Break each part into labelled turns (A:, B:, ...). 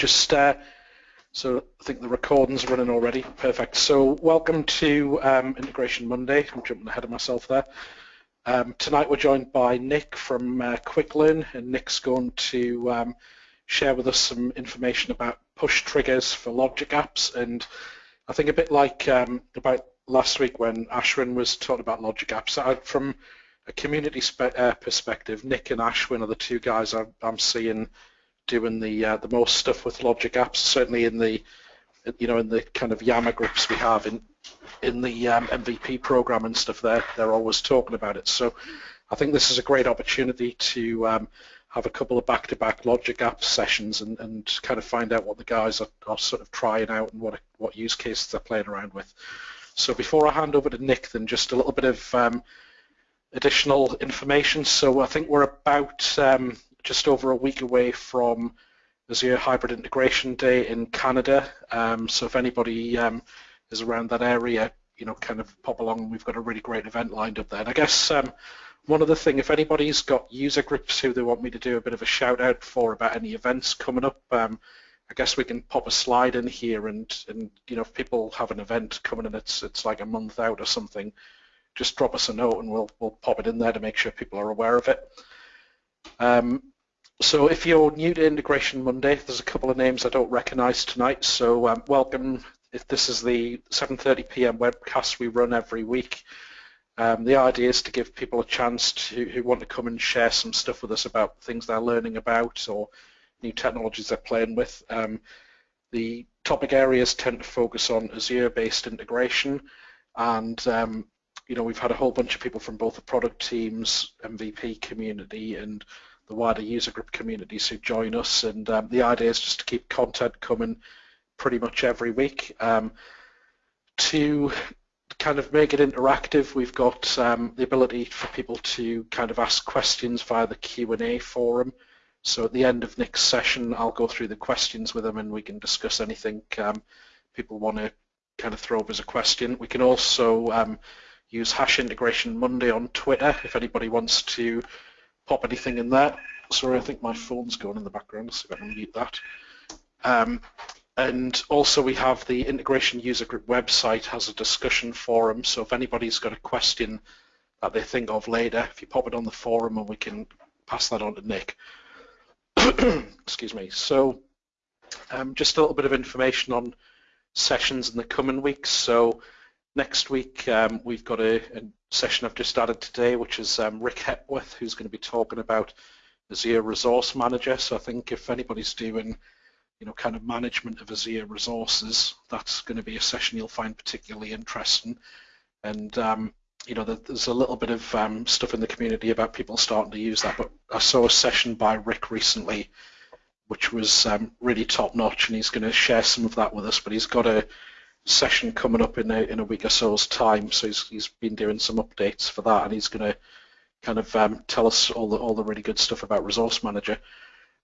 A: just uh, so I think the recording's running already. Perfect. So welcome to um, Integration Monday. I'm jumping ahead of myself there. Um, tonight we're joined by Nick from uh, QuickLearn, and Nick's going to um, share with us some information about push triggers for logic apps. And I think a bit like um, about last week when Ashwin was talking about logic apps, I, from a community uh, perspective, Nick and Ashwin are the two guys I'm, I'm seeing doing the uh, the most stuff with logic apps. Certainly in the you know in the kind of Yammer groups we have in in the um, MVP program and stuff. They're they're always talking about it. So I think this is a great opportunity to um, have a couple of back-to-back logic apps sessions and, and kind of find out what the guys are, are sort of trying out and what what use cases they're playing around with. So before I hand over to Nick, then just a little bit of um, additional information. So I think we're about um, just over a week away from Azure Hybrid Integration Day in Canada. Um, so if anybody um, is around that area, you know, kind of pop along. We've got a really great event lined up there. And I guess um, one other thing, if anybody's got user groups who they want me to do a bit of a shout out for about any events coming up, um, I guess we can pop a slide in here and, and you know, if people have an event coming and it's it's like a month out or something, just drop us a note and we'll we'll pop it in there to make sure people are aware of it. Um, so if you're new to Integration Monday, there's a couple of names I don't recognize tonight, so um, welcome. If this is the 7.30 p.m. webcast we run every week, um, the idea is to give people a chance to who want to come and share some stuff with us about things they're learning about or new technologies they're playing with. Um, the topic areas tend to focus on Azure-based integration and um, you know, we've had a whole bunch of people from both the product teams, MVP community, and the wider user group communities who join us. And um, the idea is just to keep content coming pretty much every week. Um, to kind of make it interactive, we've got um, the ability for people to kind of ask questions via the Q&A forum. So at the end of next session, I'll go through the questions with them and we can discuss anything um, people want to kind of throw up as a question. We can also um, use hash integration Monday on Twitter if anybody wants to pop anything in there. Sorry, I think my phone's going in the background. See if I can mute that. Um, and also we have the integration user group website has a discussion forum. So if anybody's got a question that they think of later, if you pop it on the forum and we can pass that on to Nick. Excuse me. So um, just a little bit of information on sessions in the coming weeks. So Next week, um, we've got a, a, session I've just added today, which is um, Rick Hepworth, who's going to be talking about Azure Resource Manager. So I think if anybody's doing, you know, kind of management of Azure resources, that's going to be a session you'll find particularly interesting. And um, you know, there's a little bit of um, stuff in the community about people starting to use that. But I saw a session by Rick recently, which was um, really top notch, and he's going to share some of that with us. But he's got a session coming up in a, in a week or so's time. So he's, he's been doing some updates for that, and he's going to kind of um, tell us all the all the really good stuff about Resource Manager.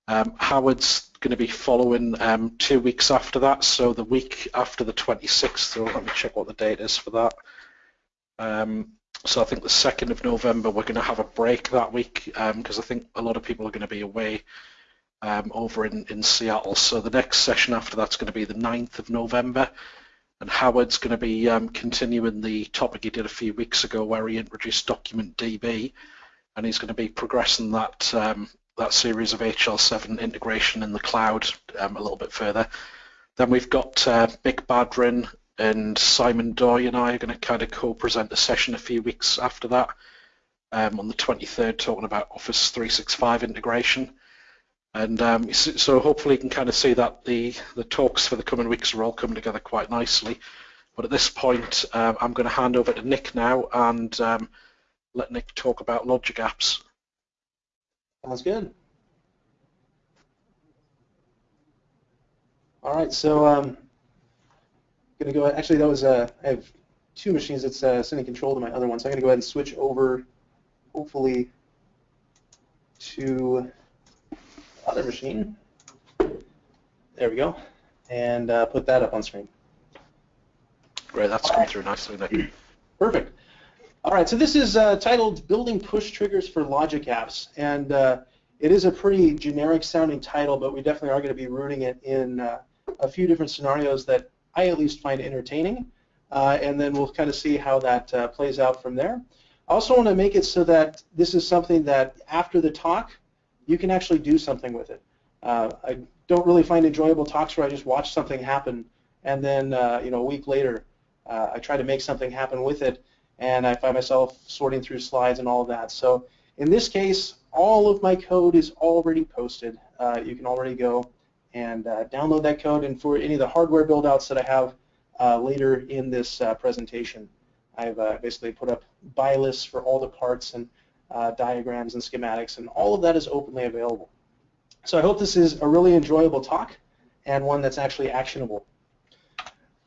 A: Um, Howard's going to be following um, two weeks after that, so the week after the 26th. So let me check what the date is for that. Um, so I think the 2nd of November we're going to have a break that week because um, I think a lot of people are going to be away um, over in, in Seattle. So the next session after that's going to be the 9th of November and Howard's going to be um, continuing the topic he did a few weeks ago where he introduced Document DB, and he's going to be progressing that um, that series of HL7 integration in the cloud um, a little bit further. Then we've got uh, Mick Badran and Simon Doy and I are going to kind of co-present a session a few weeks after that um, on the 23rd talking about Office 365 integration. And um, so hopefully you can kind of see that the, the talks for the coming weeks are all coming together quite nicely. But at this point, um, I'm going to hand over to Nick now and um, let Nick talk about Logic Apps.
B: Sounds good. All right, so um, going to go. Actually, that was uh, I have two machines that's uh, sending control to my other one, so I'm going to go ahead and switch over, hopefully, to other machine. There we go. And uh, put that up on screen.
A: Great, that's come through nicely, Nick.
B: Perfect. All right, so this is uh, titled Building Push Triggers for Logic Apps. And uh, it is a pretty generic sounding title, but we definitely are going to be rooting it in uh, a few different scenarios that I at least find entertaining, uh, and then we'll kind of see how that uh, plays out from there. I also want to make it so that this is something that after the talk, you can actually do something with it. Uh, I don't really find enjoyable talks where I just watch something happen and then uh, you know a week later uh, I try to make something happen with it and I find myself sorting through slides and all of that. So in this case, all of my code is already posted. Uh, you can already go and uh, download that code and for any of the hardware build-outs that I have uh, later in this presentation, I've basically put up buy lists for all the parts and uh, diagrams and schematics, and all of that is openly available. So I hope this is a really enjoyable talk and one that's actually actionable.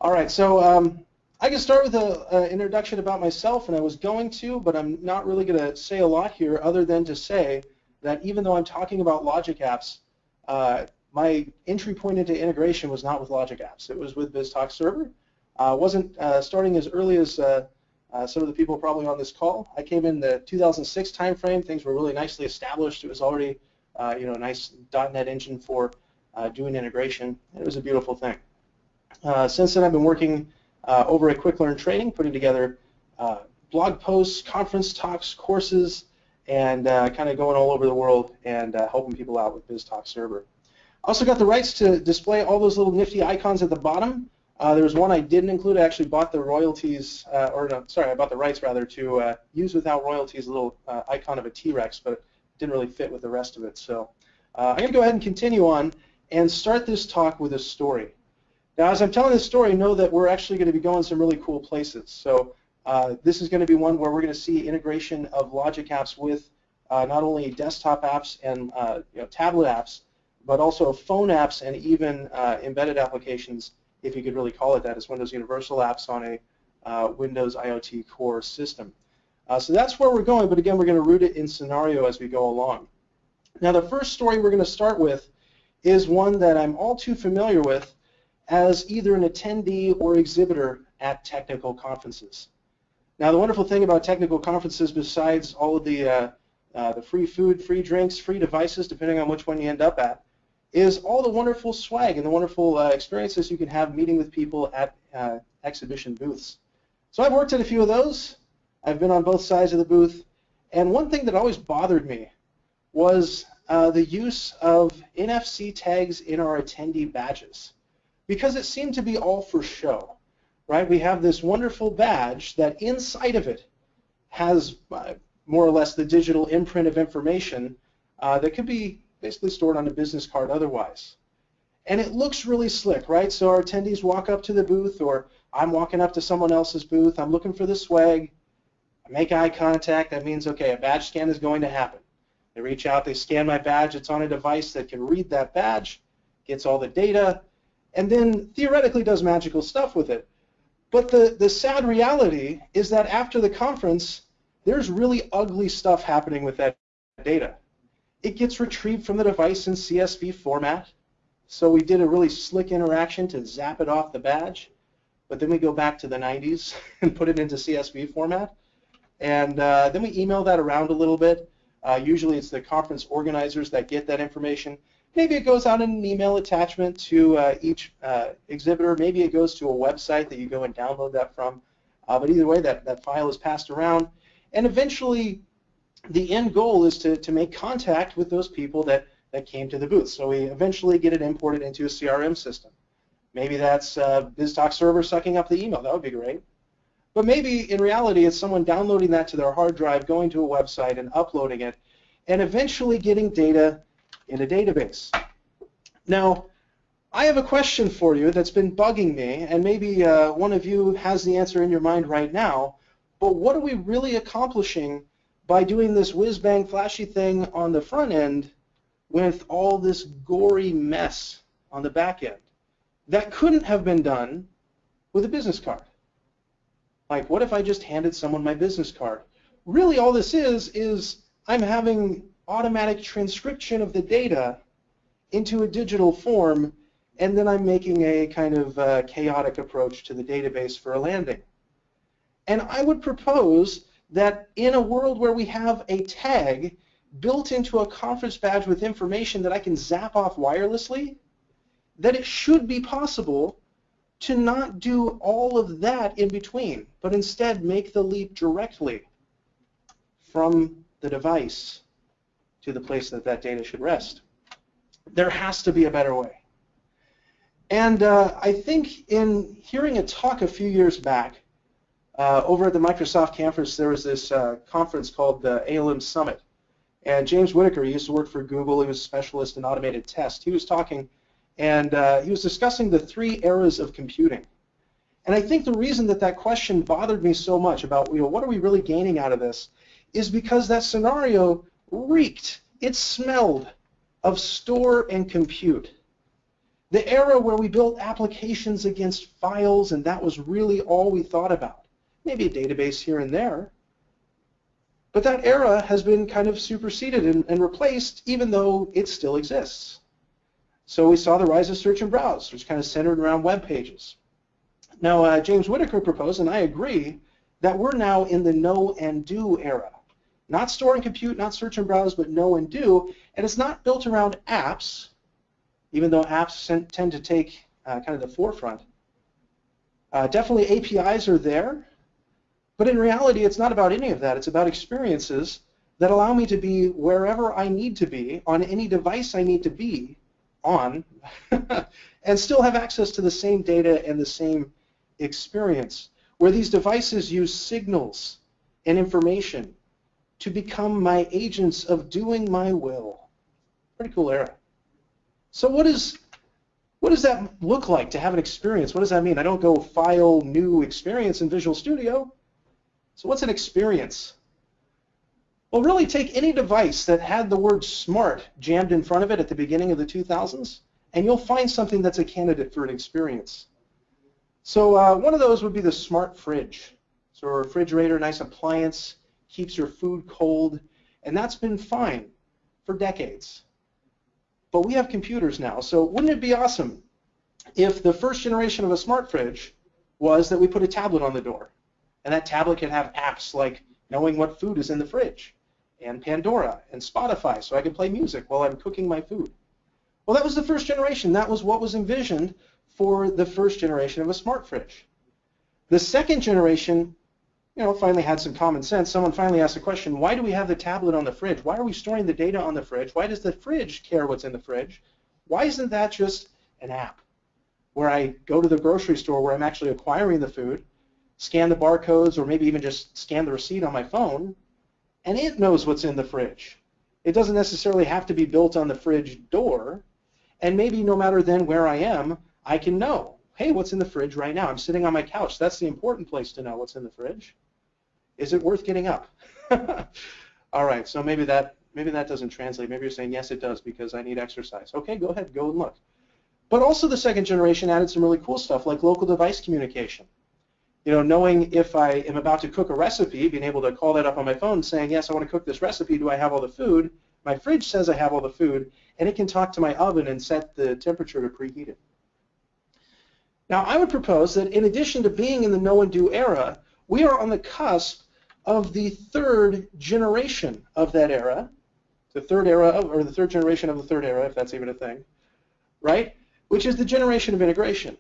B: All right, so um, I can start with an introduction about myself, and I was going to, but I'm not really going to say a lot here other than to say that even though I'm talking about Logic Apps, uh, my entry point into integration was not with Logic Apps. It was with BizTalk Server. Uh, wasn't uh, starting as early as uh, uh, some of the people probably on this call. I came in the 2006 timeframe. Things were really nicely established. It was already, uh, you know, a nice .NET engine for uh, doing integration. It was a beautiful thing. Uh, since then, I've been working uh, over at QuickLearn Training, putting together uh, blog posts, conference talks, courses, and kind of going all over the world and helping people out with BizTalk Server. I Also got the rights to display all those little nifty icons at the bottom. Uh, there was one I didn't include. I actually bought the royalties, uh, or no, sorry, I bought the rights rather to uh, use without royalties a little uh, icon of a T-Rex, but it didn't really fit with the rest of it. So uh, I'm going to go ahead and continue on and start this talk with a story. Now, as I'm telling this story, know that we're actually going to be going some really cool places. So uh, this is going to be one where we're going to see integration of Logic apps with not only desktop apps and you know, tablet apps, but also phone apps and even embedded applications if you could really call it that, Windows Universal Apps on a uh, Windows IoT Core system. Uh, so that's where we're going, but again, we're going to root it in scenario as we go along. Now, the first story we're going to start with is one that I'm all too familiar with as either an attendee or exhibitor at technical conferences. Now, the wonderful thing about technical conferences, besides all of the, uh, uh, the free food, free drinks, free devices, depending on which one you end up at, is all the wonderful swag and the wonderful uh, experiences you can have meeting with people at uh, exhibition booths. So I've worked at a few of those. I've been on both sides of the booth. And one thing that always bothered me was uh, the use of NFC tags in our attendee badges because it seemed to be all for show. Right? We have this wonderful badge that inside of it has uh, more or less the digital imprint of information uh, that could be basically stored on a business card otherwise. And it looks really slick, right? So our attendees walk up to the booth or I'm walking up to someone else's booth, I'm looking for the swag, I make eye contact, that means, okay, a badge scan is going to happen. They reach out, they scan my badge, it's on a device that can read that badge, gets all the data, and then theoretically does magical stuff with it. But the, the sad reality is that after the conference, there's really ugly stuff happening with that data it gets retrieved from the device in CSV format. So we did a really slick interaction to zap it off the badge, but then we go back to the 90s and put it into CSV format. And uh, then we email that around a little bit. Uh, usually it's the conference organizers that get that information. Maybe it goes out in an email attachment to uh, each uh, exhibitor. Maybe it goes to a website that you go and download that from. Uh, but either way, that, that file is passed around. And eventually, the end goal is to, to make contact with those people that, that came to the booth. So we eventually get it imported into a CRM system. Maybe that's uh, BizTalk server sucking up the email. That would be great. But maybe in reality it's someone downloading that to their hard drive, going to a website and uploading it, and eventually getting data in a database. Now, I have a question for you that's been bugging me, and maybe uh, one of you has the answer in your mind right now, but what are we really accomplishing by doing this whiz-bang flashy thing on the front end with all this gory mess on the back end. That couldn't have been done with a business card. Like, what if I just handed someone my business card? Really, all this is, is I'm having automatic transcription of the data into a digital form, and then I'm making a kind of uh, chaotic approach to the database for a landing. And I would propose that in a world where we have a tag built into a conference badge with information that I can zap off wirelessly, that it should be possible to not do all of that in between, but instead make the leap directly from the device to the place that that data should rest. There has to be a better way. And uh, I think in hearing a talk a few years back, uh, over at the Microsoft campus, there was this uh, conference called the ALM Summit. And James Whittaker, he used to work for Google. He was a specialist in automated test. He was talking, and uh, he was discussing the three eras of computing. And I think the reason that that question bothered me so much about, you know, what are we really gaining out of this, is because that scenario reeked, it smelled of store and compute. The era where we built applications against files and that was really all we thought about. Maybe a database here and there. But that era has been kind of superseded and, and replaced even though it still exists. So we saw the rise of search and browse, which kind of centered around web pages. Now, uh, James Whittaker proposed, and I agree, that we're now in the know and do era. Not store and compute, not search and browse, but know and do. And it's not built around apps, even though apps tend to take uh, kind of the forefront. Uh, definitely APIs are there, but in reality it's not about any of that. It's about experiences that allow me to be wherever I need to be, on any device I need to be on, and still have access to the same data and the same experience, where these devices use signals and information to become my agents of doing my will. Pretty cool era. So what is what does that look like to have an experience? What does that mean? I don't go file new experience in Visual Studio. So what's an experience? Well, really take any device that had the word smart jammed in front of it at the beginning of the 2000s, and you'll find something that's a candidate for an experience. So uh, one of those would be the smart fridge. So a refrigerator, nice appliance, keeps your food cold, and that's been fine for decades. But we have computers now, so wouldn't it be awesome if the first generation of a smart fridge was that we put a tablet on the door, and that tablet could have apps like knowing what food is in the fridge, and Pandora, and Spotify, so I can play music while I'm cooking my food. Well, that was the first generation. That was what was envisioned for the first generation of a smart fridge. The second generation you know, finally had some common sense. Someone finally asked the question, why do we have the tablet on the fridge? Why are we storing the data on the fridge? Why does the fridge care what's in the fridge? Why isn't that just an app where I go to the grocery store where I'm actually acquiring the food, scan the barcodes, or maybe even just scan the receipt on my phone, and it knows what's in the fridge. It doesn't necessarily have to be built on the fridge door, and maybe no matter then where I am, I can know, hey, what's in the fridge right now? I'm sitting on my couch. That's the important place to know what's in the fridge. Is it worth getting up? All right, so maybe that maybe that doesn't translate. Maybe you're saying yes, it does because I need exercise. Okay, go ahead, go and look. But also the second generation added some really cool stuff like local device communication. You know, knowing if I am about to cook a recipe, being able to call that up on my phone saying, yes, I want to cook this recipe. Do I have all the food? My fridge says I have all the food, and it can talk to my oven and set the temperature to preheat it. Now, I would propose that in addition to being in the know and do era, we are on the cusp of the third generation of that era, the third era, of, or the third generation of the third era, if that's even a thing, right? Which is the generation of integration.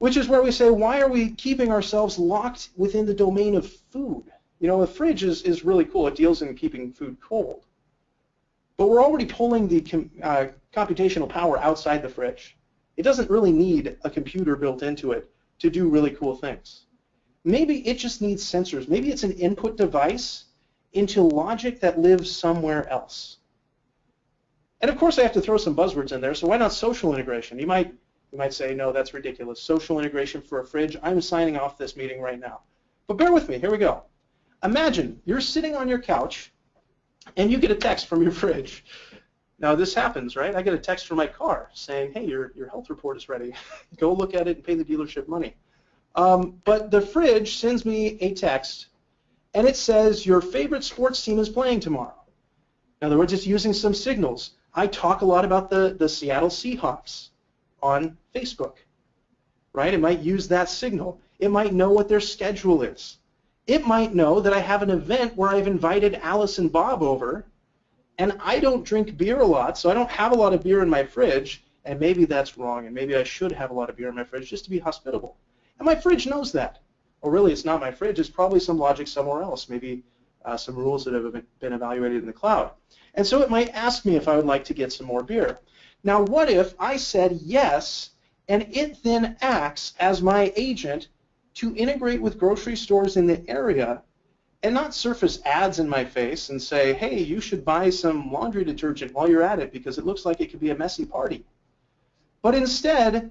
B: Which is where we say, why are we keeping ourselves locked within the domain of food? You know, a fridge is, is really cool. It deals in keeping food cold. But we're already pulling the com uh, computational power outside the fridge. It doesn't really need a computer built into it to do really cool things. Maybe it just needs sensors. Maybe it's an input device into logic that lives somewhere else. And of course, I have to throw some buzzwords in there. So why not social integration? You might you might say, no, that's ridiculous. Social integration for a fridge. I'm signing off this meeting right now. But bear with me. Here we go. Imagine you're sitting on your couch and you get a text from your fridge. Now this happens, right? I get a text from my car saying, hey, your, your health report is ready. Go look at it and pay the dealership money. Um, but the fridge sends me a text, and it says your favorite sports team is playing tomorrow. In other words, it's using some signals. I talk a lot about the, the Seattle Seahawks on Facebook, right? It might use that signal. It might know what their schedule is. It might know that I have an event where I've invited Alice and Bob over, And I don't drink beer a lot, so I don't have a lot of beer in my fridge, and maybe that's wrong, and maybe I should have a lot of beer in my fridge just to be hospitable. And my fridge knows that. Or really, it's not my fridge, it's probably some logic somewhere else, maybe uh, some rules that have been evaluated in the cloud. And so it might ask me if I would like to get some more beer. Now, what if I said yes, and it then acts as my agent to integrate with grocery stores in the area and not surface ads in my face and say, hey, you should buy some laundry detergent while you're at it because it looks like it could be a messy party. But instead,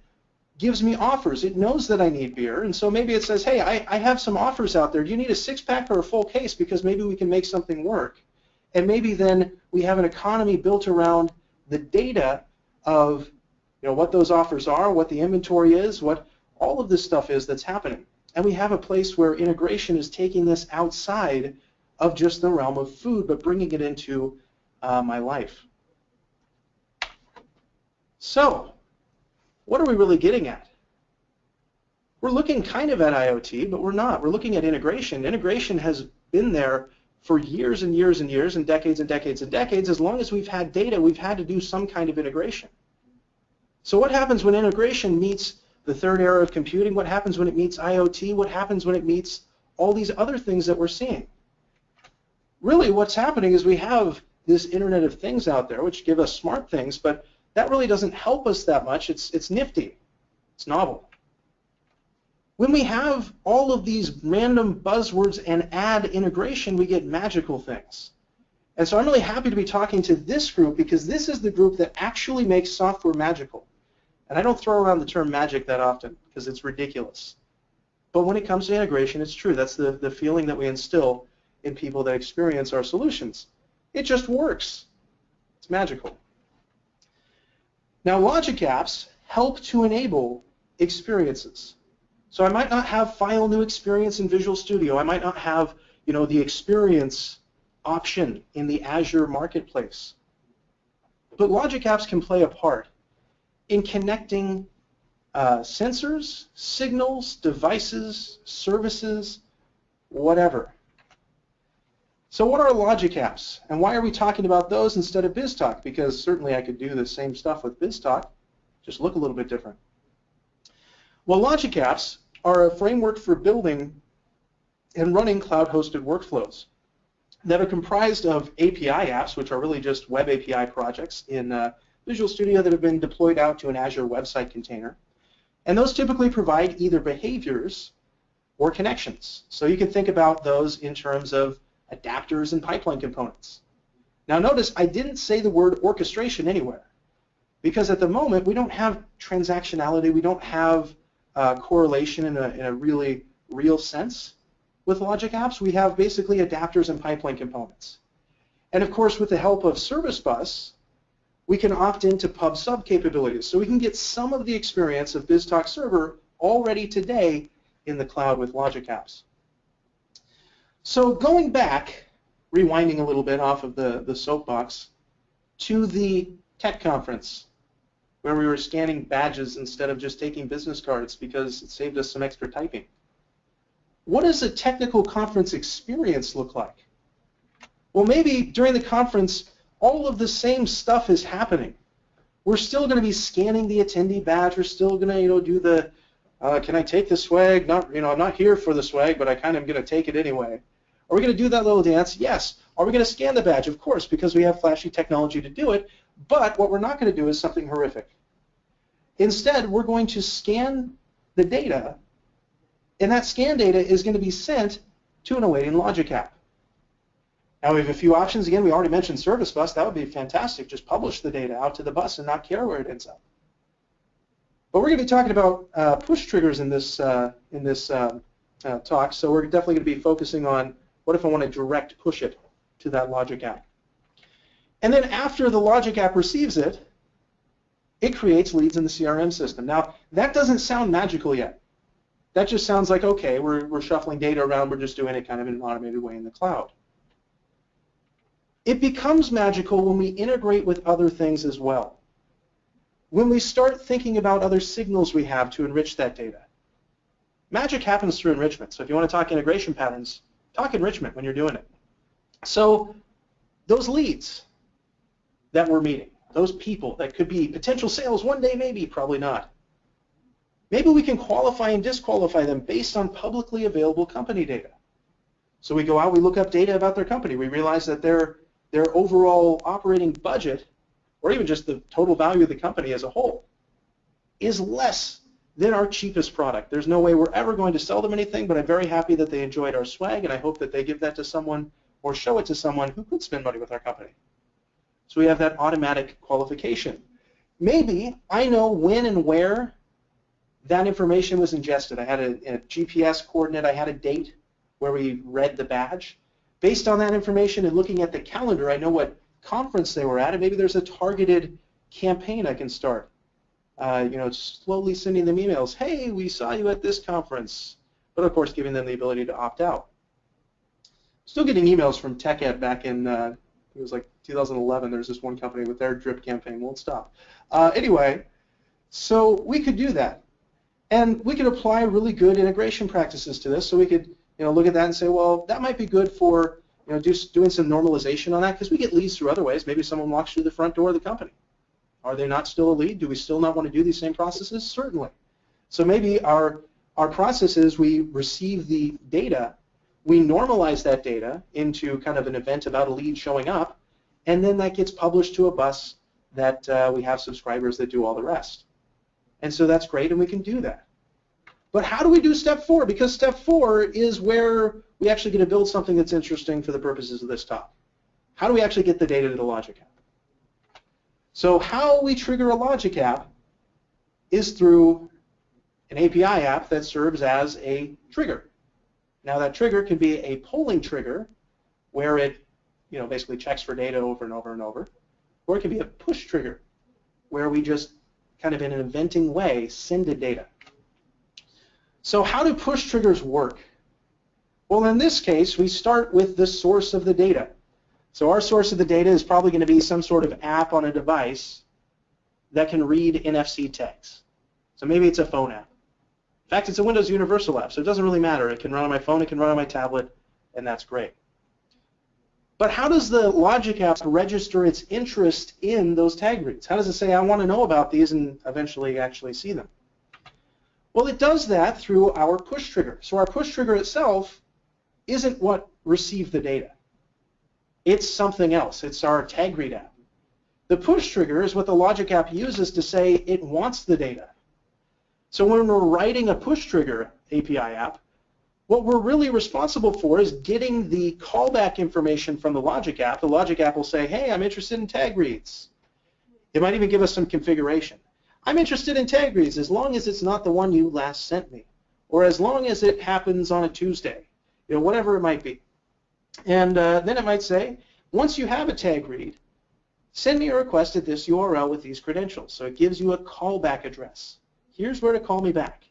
B: gives me offers. It knows that I need beer, and so maybe it says, hey, I, I have some offers out there. Do you need a six-pack or a full case? Because maybe we can make something work. And maybe then we have an economy built around the data of you know, what those offers are, what the inventory is, what all of this stuff is that's happening. And we have a place where integration is taking this outside of just the realm of food, but bringing it into uh, my life. So, what are we really getting at? We're looking kind of at IoT, but we're not. We're looking at integration. Integration has been there for years and years and years and decades and decades and decades. As long as we've had data, we've had to do some kind of integration. So what happens when integration meets the third era of computing? What happens when it meets IoT? What happens when it meets all these other things that we're seeing? Really what's happening is we have this Internet of Things out there which give us smart things, but that really doesn't help us that much. It's, it's nifty. It's novel. When we have all of these random buzzwords and add integration, we get magical things. And so I'm really happy to be talking to this group because this is the group that actually makes software magical. And I don't throw around the term magic that often because it's ridiculous. But when it comes to integration, it's true. That's the, the feeling that we instill in people that experience our solutions. It just works. It's magical. Now, logic apps help to enable experiences. So I might not have file new experience in Visual Studio. I might not have, you know, the experience option in the Azure Marketplace. But logic apps can play a part in connecting uh, sensors, signals, devices, services, whatever. So what are logic apps? And why are we talking about those instead of BizTalk? Because certainly I could do the same stuff with BizTalk, just look a little bit different. Well, logic apps are a framework for building and running cloud-hosted workflows that are comprised of API apps, which are really just web API projects in uh, Visual Studio that have been deployed out to an Azure website container. And those typically provide either behaviors or connections. So you can think about those in terms of adapters and pipeline components. Now notice I didn't say the word orchestration anywhere because at the moment we don't have transactionality, we don't have uh, correlation in a, in a really real sense. With logic apps, we have basically adapters and pipeline components. And of course, with the help of Service Bus, we can opt into pub sub capabilities. So we can get some of the experience of BizTalk Server already today in the cloud with Logic Apps. So going back, rewinding a little bit off of the, the soapbox, to the tech conference where we were scanning badges instead of just taking business cards because it saved us some extra typing. What does a technical conference experience look like? Well, maybe during the conference, all of the same stuff is happening. We're still going to be scanning the attendee badge. We're still going to, you know, do the, uh, can I take the swag? Not, you know, I'm not here for the swag, but I kind of am going to take it anyway. Are we going to do that little dance? Yes. Are we going to scan the badge? Of course, because we have flashy technology to do it. But what we're not going to do is something horrific. Instead, we're going to scan the data, and that scan data is going to be sent to an awaiting logic app. Now we have a few options. Again, we already mentioned Service Bus. That would be fantastic. Just publish the data out to the bus and not care where it ends up. But we're going to be talking about uh, push triggers in this uh, in this uh, uh talk. So we're definitely going to be focusing on what if I want to direct push it to that logic app. And then after the logic app receives it, it creates leads in the CRM system. Now that doesn't sound magical yet. That just sounds like okay, we're we're shuffling data around. We're just doing it kind of in an automated way in the cloud. It becomes magical when we integrate with other things as well. When we start thinking about other signals we have to enrich that data. Magic happens through enrichment. So if you want to talk integration patterns, talk enrichment when you're doing it. So those leads, that we're meeting, those people that could be potential sales one day, maybe, probably not. Maybe we can qualify and disqualify them based on publicly available company data. So we go out, we look up data about their company. We realize that their, their overall operating budget, or even just the total value of the company as a whole, is less than our cheapest product. There's no way we're ever going to sell them anything, but I'm very happy that they enjoyed our swag, and I hope that they give that to someone or show it to someone who could spend money with our company. So we have that automatic qualification. Maybe I know when and where that information was ingested. I had a, a GPS coordinate, I had a date where we read the badge. Based on that information and looking at the calendar, I know what conference they were at, and maybe there's a targeted campaign I can start uh, you know, slowly sending them emails, hey, we saw you at this conference, but of course giving them the ability to opt out. Still getting emails from TechEd back in, uh, it was like 2011, there's this one company with their drip campaign, won't stop. Uh, anyway, so we could do that. And we could apply really good integration practices to this, so we could you know, look at that and say, well, that might be good for you know, do, doing some normalization on that, because we get leads through other ways. Maybe someone walks through the front door of the company. Are they not still a lead? Do we still not want to do these same processes? Certainly. So maybe our, our process is we receive the data, we normalize that data into kind of an event about a lead showing up, and then that gets published to a bus that uh, we have subscribers that do all the rest. And so that's great, and we can do that. But how do we do step four? Because step four is where we actually get to build something that's interesting for the purposes of this talk. How do we actually get the data to the logic app? So how we trigger a logic app is through an API app that serves as a trigger. Now that trigger can be a polling trigger where it you know, basically checks for data over and over and over, or it can be a push trigger where we just kind of in an eventing way send the data. So how do push triggers work? Well, in this case, we start with the source of the data. So our source of the data is probably going to be some sort of app on a device that can read NFC tags. So maybe it's a phone app. In fact, it's a Windows Universal app, so it doesn't really matter. It can run on my phone, it can run on my tablet, and that's great. But how does the Logic app register its interest in those tag reads? How does it say, I want to know about these and eventually actually see them? Well, it does that through our push trigger. So our push trigger itself isn't what received the data. It's something else. It's our tag read app. The push trigger is what the logic app uses to say it wants the data. So when we're writing a push trigger API app, what we're really responsible for is getting the callback information from the logic app. The logic app will say, hey, I'm interested in tag reads. It might even give us some configuration. I'm interested in tag reads as long as it's not the one you last sent me, or as long as it happens on a Tuesday, you know, whatever it might be. And uh, then it might say, once you have a tag read, send me a request at this URL with these credentials. So it gives you a callback address. Here's where to call me back.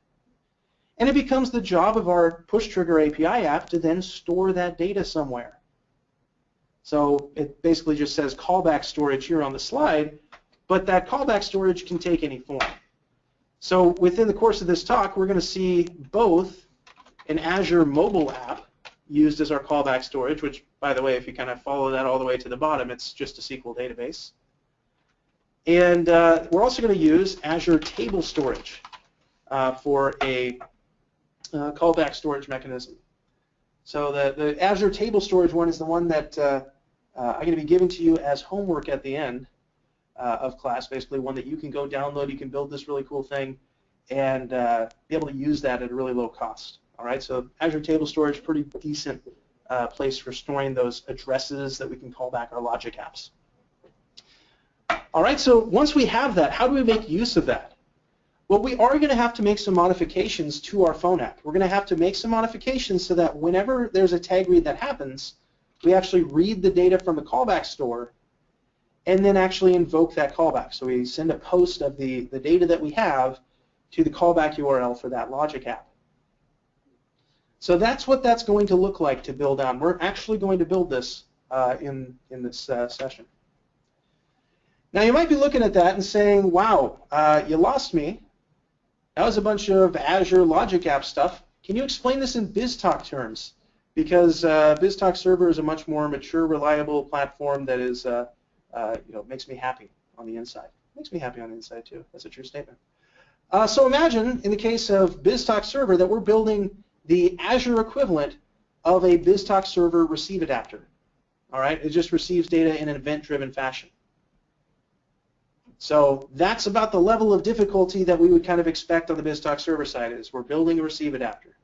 B: And it becomes the job of our push trigger API app to then store that data somewhere. So it basically just says callback storage here on the slide, but that callback storage can take any form. So within the course of this talk, we're going to see both an Azure mobile app used as our callback storage, which, by the way, if you kind of follow that all the way to the bottom, it's just a SQL database. And uh, we're also going to use Azure Table Storage uh, for a uh, callback storage mechanism. So the, the Azure Table Storage one is the one that uh, uh, I'm going to be giving to you as homework at the end uh, of class, basically one that you can go download, you can build this really cool thing, and be able to use that at a really low cost. All right, so Azure Table Storage, pretty decent uh, place for storing those addresses that we can call back our logic apps. All right, so once we have that, how do we make use of that? Well, we are going to have to make some modifications to our phone app. We're going to have to make some modifications so that whenever there's a tag read that happens, we actually read the data from the callback store and then actually invoke that callback. So we send a post of the, the data that we have to the callback URL for that logic app. So that's what that's going to look like to build on. We're actually going to build this uh, in, in this uh, session. Now you might be looking at that and saying, wow, uh, you lost me. That was a bunch of Azure Logic App stuff. Can you explain this in BizTalk terms? Because uh, BizTalk Server is a much more mature, reliable platform that is uh, uh, you know, makes me happy on the inside. Makes me happy on the inside too. That's a true statement. Uh, so imagine in the case of BizTalk Server that we're building the Azure equivalent of a BizTalk Server receive adapter. All right, it just receives data in an event-driven fashion. So that's about the level of difficulty that we would kind of expect on the BizTalk server side is we're building a receive adapter.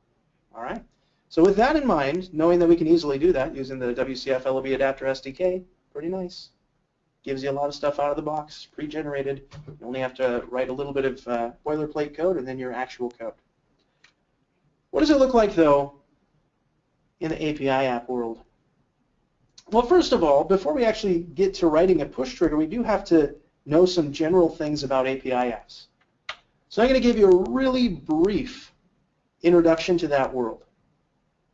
B: All right. So with that in mind, knowing that we can easily do that using the WCF LOB adapter SDK, pretty nice. Gives you a lot of stuff out of the box, pre-generated. You only have to write a little bit of uh, boilerplate code and then your actual code. What does it look like though in the API app world? Well, first of all, before we actually get to writing a push trigger, we do have to know some general things about API apps. So I'm going to give you a really brief introduction to that world.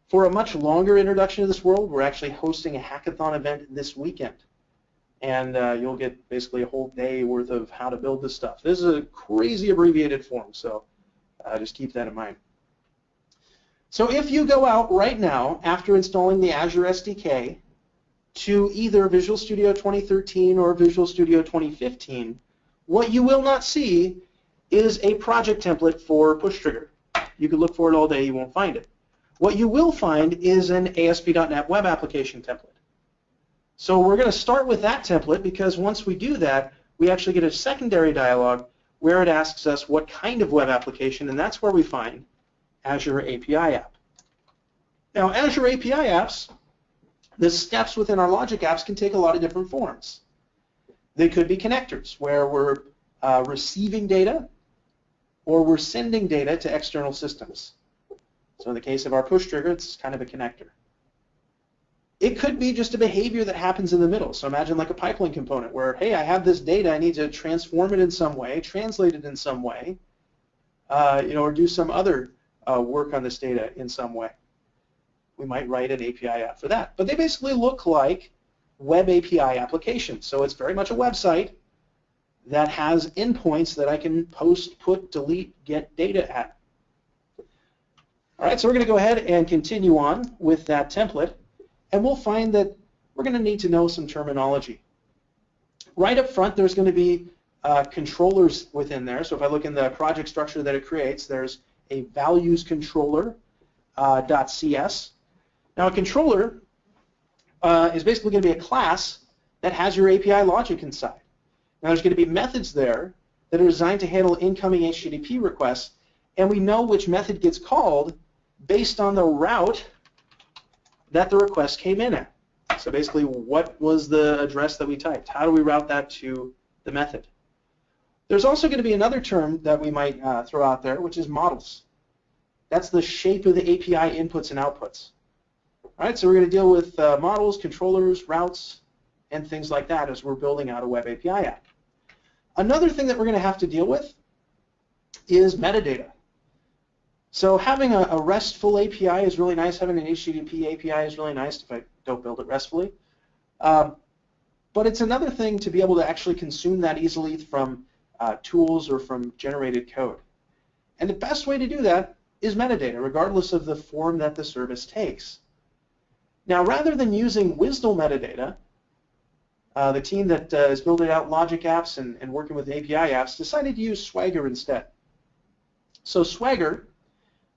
B: For a much longer introduction to this world, we're actually hosting a hackathon event this weekend. And uh, you'll get basically a whole day worth of how to build this stuff. This is a crazy abbreviated form, so uh, just keep that in mind. So if you go out right now after installing the Azure SDK to either Visual Studio 2013 or Visual Studio 2015, what you will not see is a project template for push trigger. You could look for it all day, you won't find it. What you will find is an ASP.NET Web Application template. So we're going to start with that template because once we do that, we actually get a secondary dialog where it asks us what kind of web application, and that's where we find Azure API App. Now, Azure API Apps the steps within our logic apps can take a lot of different forms. They could be connectors, where we're uh, receiving data or we're sending data to external systems. So in the case of our push trigger, it's kind of a connector. It could be just a behavior that happens in the middle. So imagine like a pipeline component where, hey, I have this data, I need to transform it in some way, translate it in some way, uh, you know, or do some other uh, work on this data in some way we might write an API app for that. But they basically look like web API applications. So it's very much a website that has endpoints that I can post, put, delete, get data at. All right, so we're going to go ahead and continue on with that template, and we'll find that we're going to need to know some terminology. Right up front, there's going to be uh, controllers within there. So if I look in the project structure that it creates, there's a values controller uh, .cs. Now a controller uh, is basically going to be a class that has your API logic inside. Now there's going to be methods there that are designed to handle incoming HTTP requests, and we know which method gets called based on the route that the request came in at. So basically, what was the address that we typed? How do we route that to the method? There's also going to be another term that we might uh, throw out there, which is models. That's the shape of the API inputs and outputs. All right, so we're going to deal with uh, models, controllers, routes, and things like that as we're building out a web API app. Another thing that we're going to have to deal with is metadata. So having a, a, RESTful API is really nice. Having an HTTP API is really nice if I don't build it RESTfully. Um, but it's another thing to be able to actually consume that easily from uh, tools or from generated code. And the best way to do that is metadata, regardless of the form that the service takes. Now, rather than using WSDL metadata, uh, the team that uh, is building out logic apps and, and, working with API apps decided to use Swagger instead. So Swagger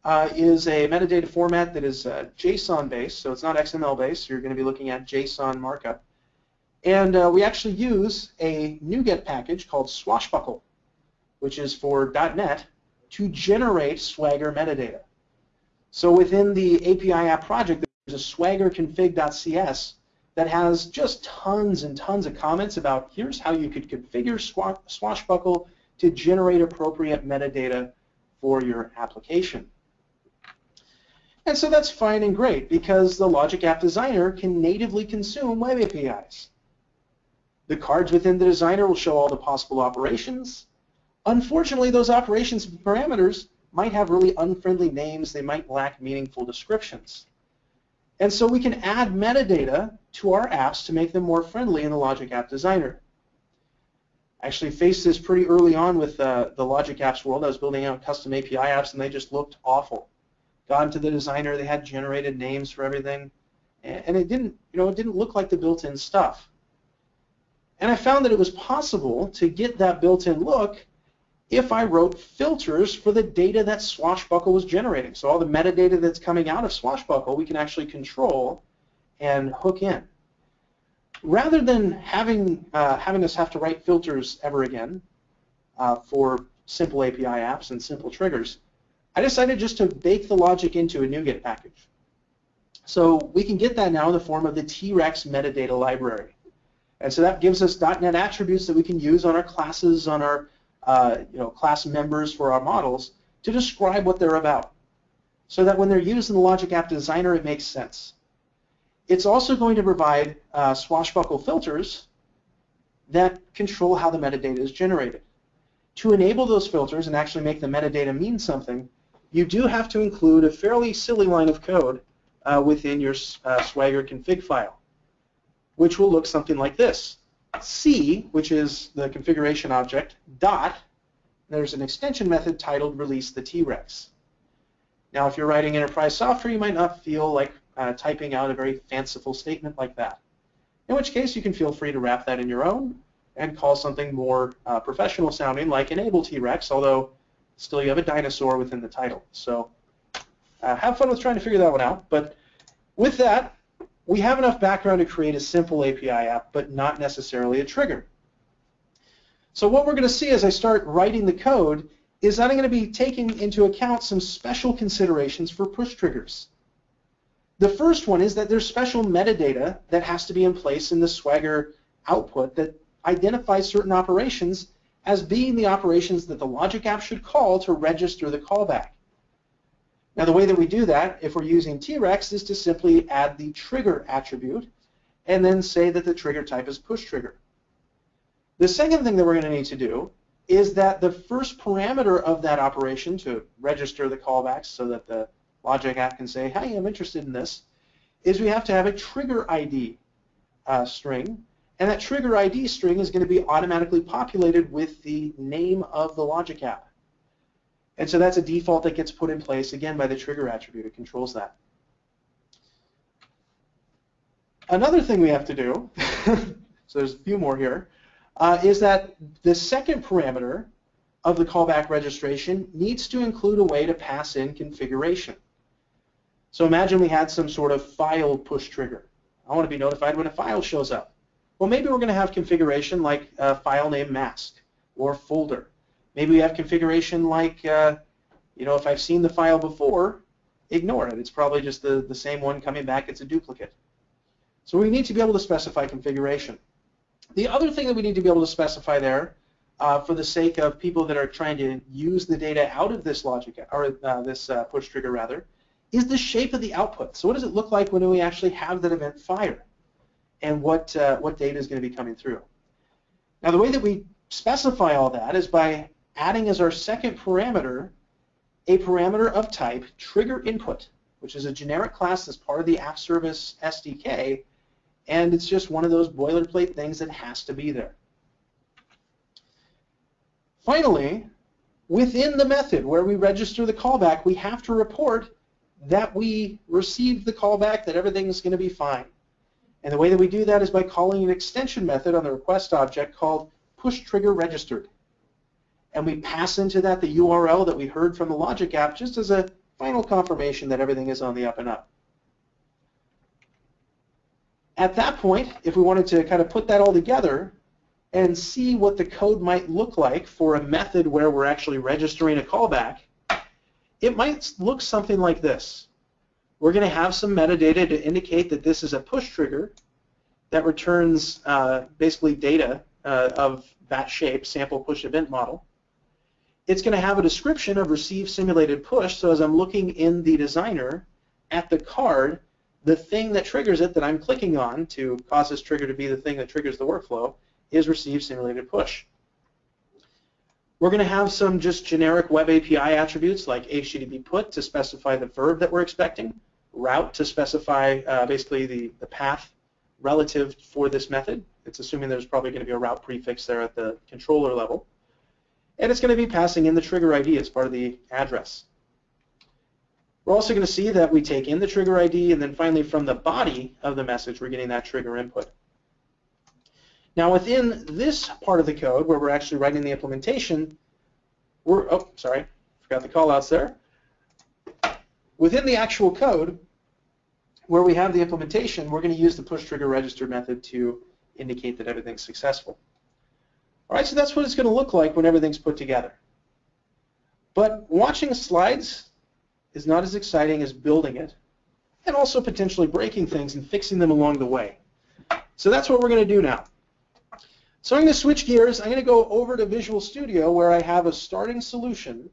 B: uh, is a metadata format that is uh, JSON-based, so it's not XML-based. You're going to be looking at JSON markup. And uh, we actually use a NuGet package called Swashbuckle, which is for .NET, to generate Swagger metadata. So within the API app project, there's a swagger config.cs that has just tons and tons of comments about here's how you could configure Swashbuckle to generate appropriate metadata for your application. And so that's fine and great because the Logic App Designer can natively consume web APIs. The cards within the designer will show all the possible operations. Unfortunately, those operations parameters might have really unfriendly names. They might lack meaningful descriptions. And so we can add metadata to our apps to make them more friendly in the Logic App Designer. I actually faced this pretty early on with uh, the Logic Apps world. I was building out custom API apps and they just looked awful. Got into the designer, they had generated names for everything, and it didn't, you know, it didn't look like the built-in stuff. And I found that it was possible to get that built-in look if I wrote filters for the data that Swashbuckle was generating. So all the metadata that's coming out of Swashbuckle, we can actually control and hook in. Rather than having, uh, having us have to write filters ever again uh, for simple API apps and simple triggers, I decided just to bake the logic into a NuGet package. So we can get that now in the form of the T-Rex metadata library. And so that gives us .NET attributes that we can use on our classes, on our uh, you know, class members for our models to describe what they're about so that when they're used in the Logic App Designer, it makes sense. It's also going to provide uh, swashbuckle filters that control how the metadata is generated. To enable those filters and actually make the metadata mean something, you do have to include a fairly silly line of code uh, within your uh, Swagger config file, which will look something like this. C, which is the configuration object, dot, there's an extension method titled release the T-Rex. Now, if you're writing enterprise software, you might not feel like uh, typing out a very fanciful statement like that. In which case, you can feel free to wrap that in your own and call something more uh, professional sounding like enable T-Rex, although still you have a dinosaur within the title. So uh, have fun with trying to figure that one out. But with that, we have enough background to create a simple API app, but not necessarily a trigger. So what we're going to see as I start writing the code is that I'm going to be taking into account some special considerations for push triggers. The first one is that there's special metadata that has to be in place in the Swagger output that identifies certain operations as being the operations that the logic app should call to register the callback. Now the way that we do that, if we're using T-Rex, is to simply add the trigger attribute and then say that the trigger type is push trigger. The second thing that we're going to need to do is that the first parameter of that operation to register the callbacks so that the logic app can say, hey, I'm interested in this, is we have to have a trigger ID uh, string, and that trigger ID string is going to be automatically populated with the name of the logic app. And so that's a default that gets put in place, again, by the trigger attribute. It controls that. Another thing we have to do, so there's a few more here, uh, is that the second parameter of the callback registration needs to include a way to pass in configuration. So imagine we had some sort of file push trigger. I want to be notified when a file shows up. Well, maybe we're going to have configuration like a file name mask or folder Maybe we have configuration like, uh, you know, if I've seen the file before, ignore it. It's probably just the, the same one coming back. It's a duplicate. So we need to be able to specify configuration. The other thing that we need to be able to specify there, uh, for the sake of people that are trying to use the data out of this logic, or uh, this uh, push trigger rather, is the shape of the output. So what does it look like when we actually have that event fire? And what, uh, what data is going to be coming through? Now the way that we specify all that is by adding as our second parameter a parameter of type trigger input, which is a generic class that's part of the app service SDK, and it's just one of those boilerplate things that has to be there. Finally, within the method where we register the callback, we have to report that we received the callback, that everything's going to be fine. And the way that we do that is by calling an extension method on the request object called push trigger registered and we pass into that the URL that we heard from the Logic app just as a final confirmation that everything is on the up and up. At that point, if we wanted to kind of put that all together and see what the code might look like for a method where we're actually registering a callback, it might look something like this. We're going to have some metadata to indicate that this is a push trigger that returns uh, basically data uh, of that shape, sample push event model it's going to have a description of receive simulated push. So as I'm looking in the designer at the card, the thing that triggers it that I'm clicking on to cause this trigger to be the thing that triggers the workflow is receive simulated push. We're going to have some just generic web API attributes like HTTP put to specify the verb that we're expecting, route to specify uh, basically the, the path relative for this method. It's assuming there's probably going to be a route prefix there at the controller level and it's going to be passing in the trigger ID as part of the address. We're also going to see that we take in the trigger ID, and then finally from the body of the message, we're getting that trigger input. Now within this part of the code where we're actually writing the implementation, we're, oh, sorry, forgot the callouts there. Within the actual code, where we have the implementation, we're going to use the push trigger register method to indicate that everything's successful. All right, so that's what it's going to look like when everything's put together. But watching slides is not as exciting as building it and also potentially breaking things and fixing them along the way. So that's what we're going to do now. So I'm going to switch gears. I'm going to go over to Visual Studio where I have a starting solution.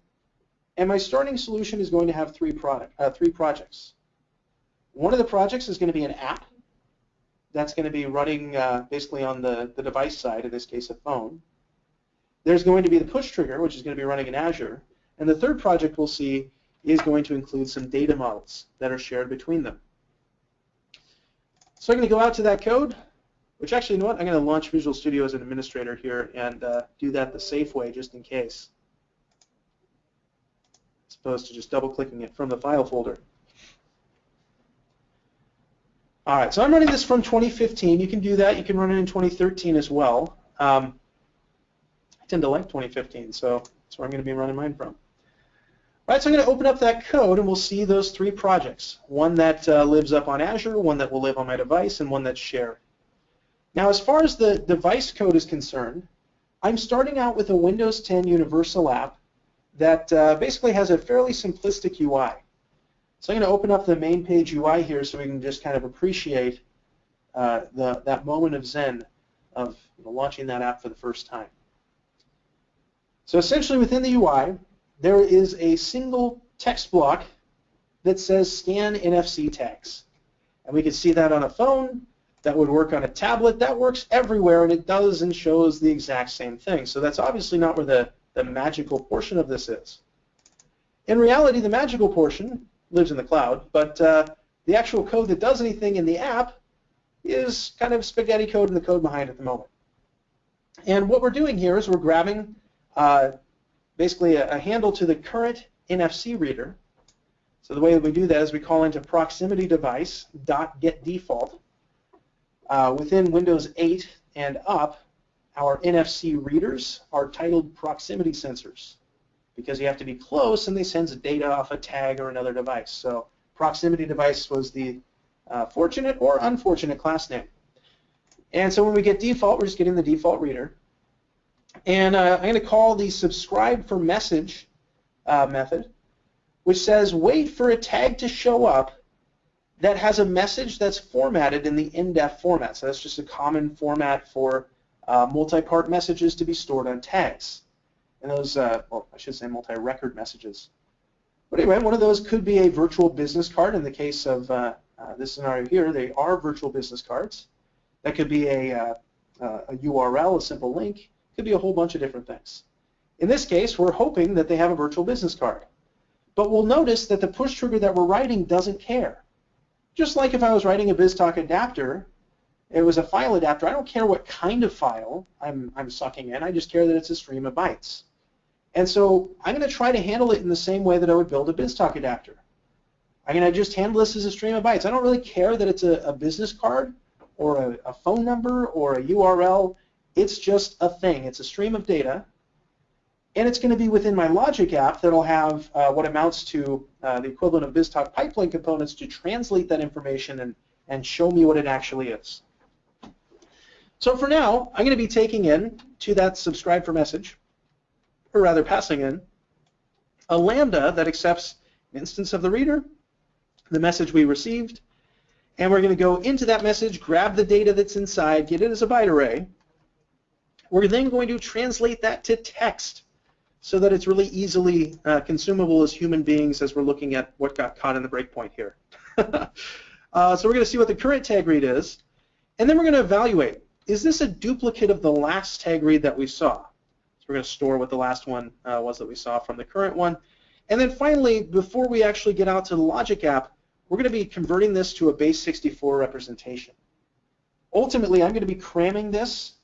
B: And my starting solution is going to have three, product, uh, three projects. One of the projects is going to be an app that's going to be running uh, basically on the, the device side, in this case a phone. There's going to be the push trigger, which is going to be running in Azure. And the third project we'll see is going to include some data models that are shared between them. So I'm going to go out to that code, which actually, you know what? I'm going to launch Visual Studio as an administrator here and uh, do that the safe way just in case, as opposed to just double-clicking it from the file folder. All right, so I'm running this from 2015. You can do that. You can run it in 2013 as well. Um, I tend to like 2015, so that's where I'm going to be running mine from. All right, so I'm going to open up that code, and we'll see those three projects. One that uh, lives up on Azure, one that will live on my device, and one that's shared. Now, as far as the device code is concerned, I'm starting out with a Windows 10 Universal app that uh, basically has a fairly simplistic UI. So I'm going to open up the main page UI here so we can just kind of appreciate uh, the, that moment of zen of you know, launching that app for the first time. So essentially within the UI, there is a single text block that says scan NFC tags. And we can see that on a phone, that would work on a tablet, that works everywhere, and it does and shows the exact same thing. So that's obviously not where the, the magical portion of this is. In reality, the magical portion lives in the cloud, but uh, the actual code that does anything in the app is kind of spaghetti code in the code behind at the moment. And what we're doing here is we're grabbing uh, basically a, a, handle to the current NFC reader. So the way that we do that is we call into proximity device dot get default. Uh, within Windows 8 and up, our NFC readers are titled proximity sensors because you have to be close and they send data off a tag or another device. So proximity device was the uh, fortunate or unfortunate class name. And so when we get default, we're just getting the default reader. And uh, I'm going to call the subscribe for message uh, method, which says wait for a tag to show up that has a message that's formatted in the NDEF format. So that's just a common format for uh, multi-part messages to be stored on tags and those, uh, well, I should say multi-record messages. But anyway, one of those could be a virtual business card. In the case of uh, uh, this scenario here, they are virtual business cards. That could be a, a URL, a simple link. Could be a whole bunch of different things. In this case, we're hoping that they have a virtual business card. But we'll notice that the push trigger that we're writing doesn't care. Just like if I was writing a BizTalk adapter, it was a file adapter. I don't care what kind of file I'm, I'm sucking in. I just care that it's a stream of bytes. And so I'm going to try to handle it in the same way that I would build a BizTalk adapter. I'm going to just handle this as a stream of bytes. I don't really care that it's a, a business card or a, a, phone number or a URL. It's just a thing. It's a stream of data. And it's going to be within my logic app that'll have uh, what amounts to uh, the equivalent of BizTalk pipeline components to translate that information and, and show me what it actually is. So for now, I'm going to be taking in to that subscribe for message or rather passing in, a lambda that accepts an instance of the reader, the message we received, and we're going to go into that message, grab the data that's inside, get it as a byte array. We're then going to translate that to text so that it's really easily uh, consumable as human beings as we're looking at what got caught in the breakpoint here. uh, so we're going to see what the current tag read is, and then we're going to evaluate, is this a duplicate of the last tag read that we saw? So we're going to store what the last one uh, was that we saw from the current one. And then finally, before we actually get out to the logic app, we're going to be converting this to a base 64 representation. Ultimately, I'm going to be cramming this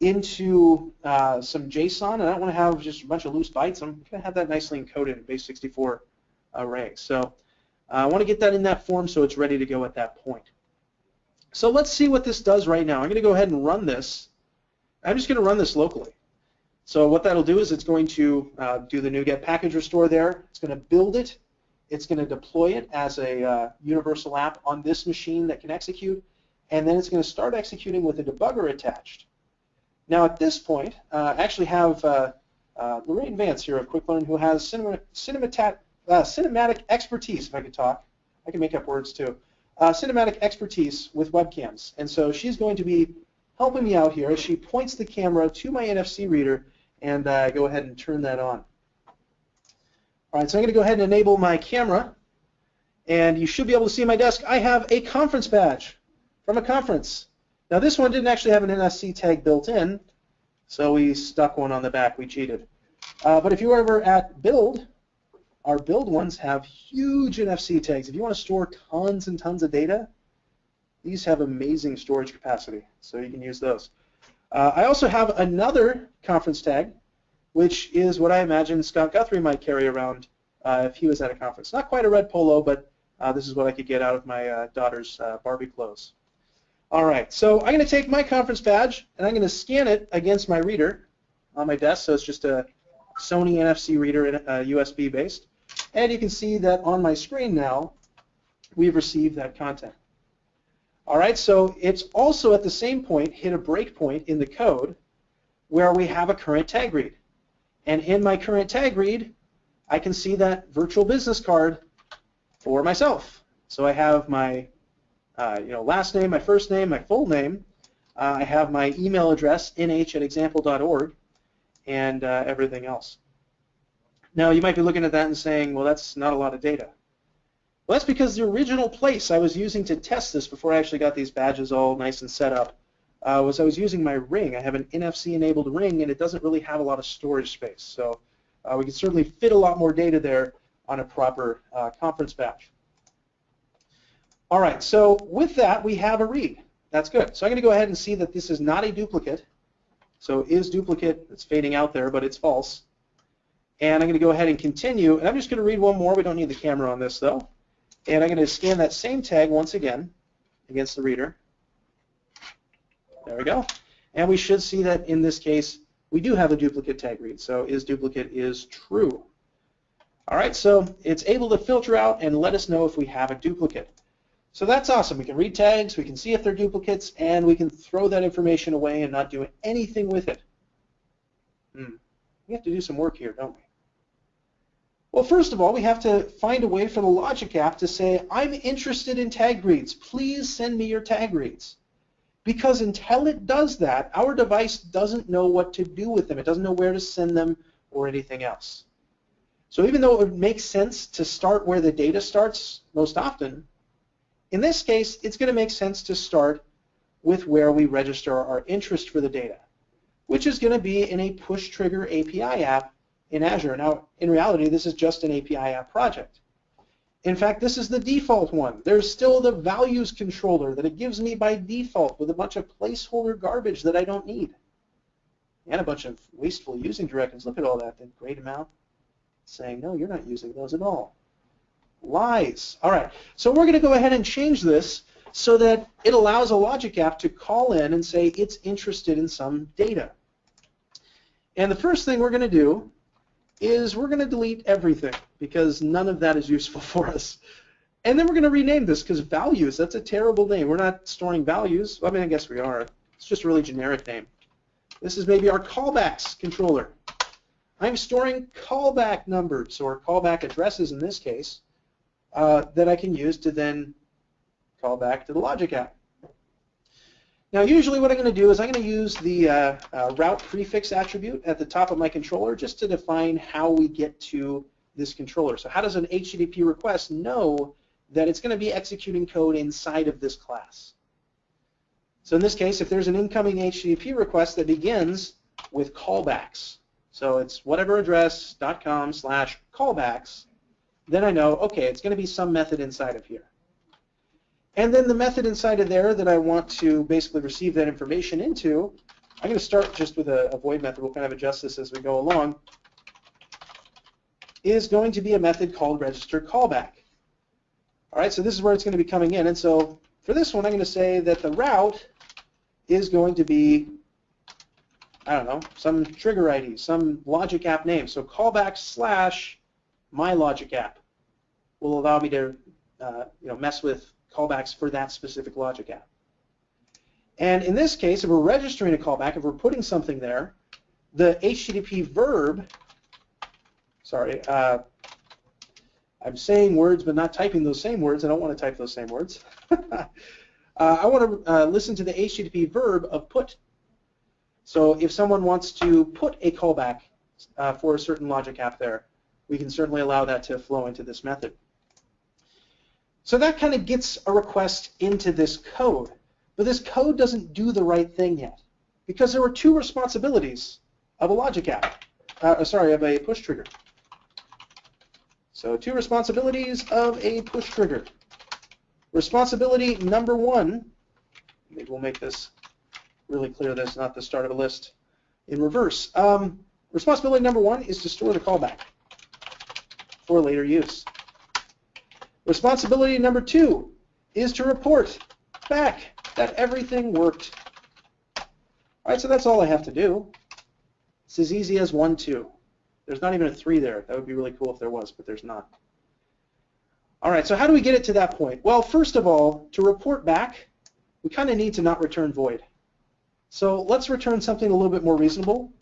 B: into uh, some JSON, and I don't want to have just a bunch of loose bytes. I'm going to have that nicely encoded in base 64 array. So uh, I want to get that in that form so it's ready to go at that point. So let's see what this does right now. I'm going to go ahead and run this I'm just going to run this locally. So what that'll do is it's going to uh, do the NuGet package restore there. It's going to build it. It's going to deploy it as a uh, universal app on this machine that can execute, and then it's going to start executing with a debugger attached. Now at this point, uh, I actually have uh, uh, Lorraine Vance here of QuickLearn who has cinema, cinematic, uh, cinematic expertise, if I could talk. I can make up words too. Uh, cinematic expertise with webcams. And so she's going to be helping me out here as she points the camera to my NFC reader and uh, go ahead and turn that on. All right, so I'm going to go ahead and enable my camera. And you should be able to see my desk. I have a conference badge from a conference. Now this one didn't actually have an NFC tag built in, so we stuck one on the back. We cheated. Uh, but if you were ever at Build, our Build ones have huge NFC tags. If you want to store tons and tons of data, these have amazing storage capacity, so you can use those. Uh, I also have another conference tag, which is what I imagine Scott Guthrie might carry around uh, if he was at a conference. Not quite a red polo, but uh, this is what I could get out of my uh, daughter's uh, Barbie clothes. All right, so I'm going to take my conference badge and I'm going to scan it against my reader on my desk. So it's just a Sony NFC reader, uh, USB based. And you can see that on my screen now, we've received that content. All right, so it's also at the same point hit a breakpoint in the code where we have a current tag read. And in my current tag read, I can see that virtual business card for myself. So I have my uh, you know, last name, my first name, my full name. Uh, I have my email address, nh at example.org, and uh, everything else. Now, you might be looking at that and saying, well, that's not a lot of data. Well, that's because the original place I was using to test this before I actually got these badges all nice and set up uh, was I was using my ring. I have an NFC-enabled ring, and it doesn't really have a lot of storage space. So uh, we can certainly fit a lot more data there on a proper uh, conference badge. All right, so with that, we have a read. That's good. So I'm going to go ahead and see that this is not a duplicate. So is duplicate, it's fading out there, but it's false. And I'm going to go ahead and continue, and I'm just going to read one more. We don't need the camera on this, though. And I'm going to scan that same tag once again against the reader. There we go. And we should see that in this case, we do have a duplicate tag read. So is duplicate is true. All right, so it's able to filter out and let us know if we have a duplicate. So that's awesome. We can read tags, we can see if they're duplicates, and we can throw that information away and not do anything with it. Hmm. We have to do some work here, don't we? Well, first of all, we have to find a way for the Logic app to say, I'm interested in tag reads. Please send me your tag reads. Because until it does that, our device doesn't know what to do with them. It doesn't know where to send them or anything else. So even though it would make sense to start where the data starts most often, in this case, it's going to make sense to start with where we register our interest for the data, which is going to be in a push trigger API app in Azure. Now, in reality, this is just an API app project. In fact, this is the default one. There's still the values controller that it gives me by default with a bunch of placeholder garbage that I don't need. And a bunch of wasteful using directives. Look at all that, the great amount. Saying, no, you're not using those at all. Lies. All right, so we're going to go ahead and change this so that it allows a logic app to call in and say it's interested in some data. And the first thing we're going to do is we're going to delete everything because none of that is useful for us. And then we're going to rename this because values, that's a terrible name. We're not storing values. I mean, I guess we are. It's just a really generic name. This is maybe our callbacks controller. I'm storing callback numbers or callback addresses in this case uh, that I can use to then call back to the logic app. Now usually what I'm going to do is I'm going to use the uh, uh, route prefix attribute at the top of my controller just to define how we get to this controller. So how does an HTTP request know that it's going to be executing code inside of this class? So in this case, if there's an incoming HTTP request that begins with callbacks, so it's whatever address.com slash callbacks, then I know, okay, it's going to be some method inside of here. And then the method inside of there that I want to basically receive that information into, I'm going to start just with a, a void method. We'll kind of adjust this as we go along. Is going to be a method called register callback. All right, so this is where it's going to be coming in. And so for this one, I'm going to say that the route is going to be I don't know, some trigger ID, some logic app name. So callback slash my logic app will allow me to uh, you know, mess with callbacks for that specific logic app. And in this case, if we're registering a callback, if we're putting something there, the HTTP verb, sorry, uh, I'm saying words but not typing those same words. I don't want to type those same words. uh, I want to uh, listen to the HTTP verb of put. So if someone wants to put a callback uh, for a certain logic app there, we can certainly allow that to flow into this method. So that kind of gets a request into this code. But this code doesn't do the right thing yet because there were two responsibilities of a logic app, uh, sorry, of a push trigger. So two responsibilities of a push trigger. Responsibility number one, maybe we'll make this really clear this, not the start of a list, in reverse. Um, responsibility number one is to store the callback for later use. Responsibility number two is to report back that everything worked. All right, so that's all I have to do. It's as easy as one, two. There's not even a three there. That would be really cool if there was, but there's not. All right, so how do we get it to that point? Well, first of all, to report back, we kind of need to not return void. So let's return something a little bit more reasonable,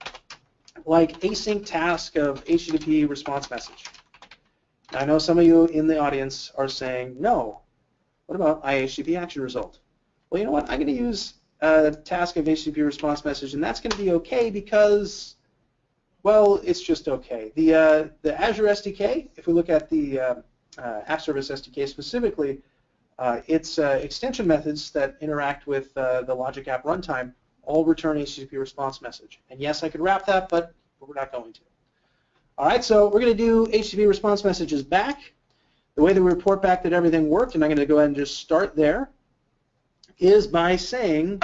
B: like async task of HTTP response message. I know some of you in the audience are saying, no, what about IHTTP action result? Well, you know what? I'm going to use a task of HTTP response message, and that's going to be okay because, well, it's just okay. The uh, the Azure SDK, if we look at the uh, uh, App Service SDK specifically, uh, its uh, extension methods that interact with uh, the Logic App runtime all return HTTP response message. And yes, I could wrap that, but we're not going to. All right, so we're going to do HTTP response messages back. The way that we report back that everything worked, and I'm going to go ahead and just start there is by saying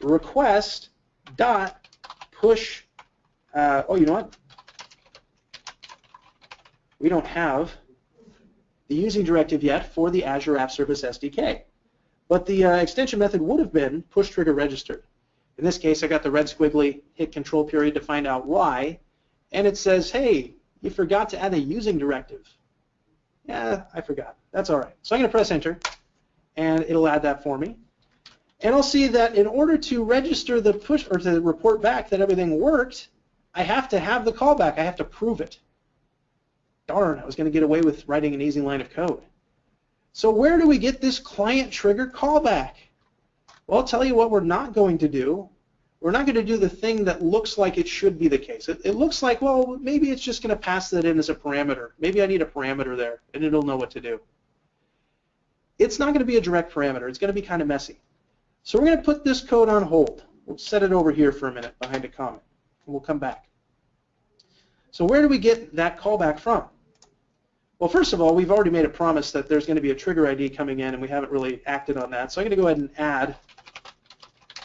B: request dot push. Uh, oh, you know what? We don't have the using directive yet for the Azure App Service SDK. But the uh, extension method would have been push trigger registered. In this case, I got the red squiggly hit control period to find out why, and it says, hey, you forgot to add a using directive. Yeah, I forgot. That's all right. So I'm going to press enter, and it'll add that for me. And I'll see that in order to register the push or to report back that everything worked, I have to have the callback. I have to prove it. Darn, I was going to get away with writing an easy line of code. So where do we get this client trigger callback? Well, I'll tell you what we're not going to do. We're not going to do the thing that looks like it should be the case. It, it looks like, well, maybe it's just going to pass that in as a parameter. Maybe I need a parameter there, and it'll know what to do. It's not going to be a direct parameter. It's going to be kind of messy. So we're going to put this code on hold. We'll set it over here for a minute behind a comment, and we'll come back. So where do we get that callback from? Well, first of all, we've already made a promise that there's going to be a trigger ID coming in, and we haven't really acted on that. So I'm going to go ahead and add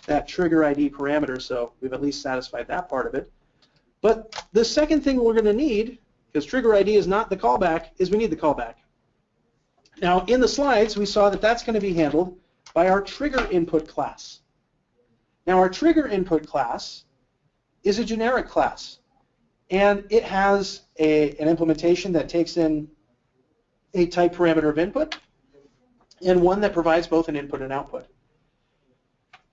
B: that trigger ID parameter, so we've at least satisfied that part of it. But the second thing we're going to need, because trigger ID is not the callback, is we need the callback. Now, in the slides, we saw that that's going to be handled by our trigger input class. Now our trigger input class is a generic class and it has a, an implementation that takes in a type parameter of input and one that provides both an input and output.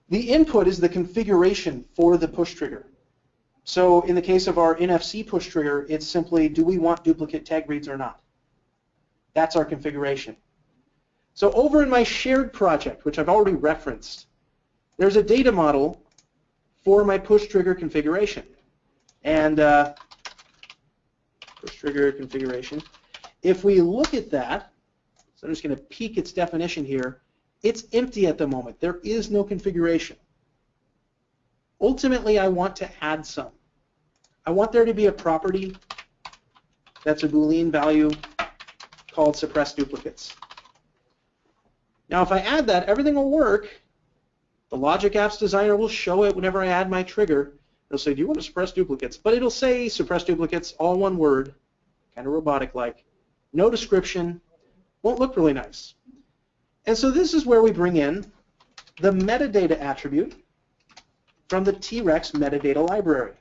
B: The input is the configuration for the push trigger. So in the case of our NFC push trigger, it's simply do we want duplicate tag reads or not? That's our configuration. So over in my shared project, which I've already referenced, there's a data model for my push trigger configuration. And uh, push trigger configuration. If we look at that, so I'm just going to peek its definition here, it's empty at the moment. There is no configuration. Ultimately, I want to add some. I want there to be a property that's a Boolean value called suppress duplicates. Now if I add that, everything will work. The Logic Apps Designer will show it whenever I add my trigger. It'll say, do you want to suppress duplicates? But it'll say suppress duplicates, all one word, kind of robotic-like. No description, won't look really nice. And so this is where we bring in the metadata attribute from the T-Rex metadata library.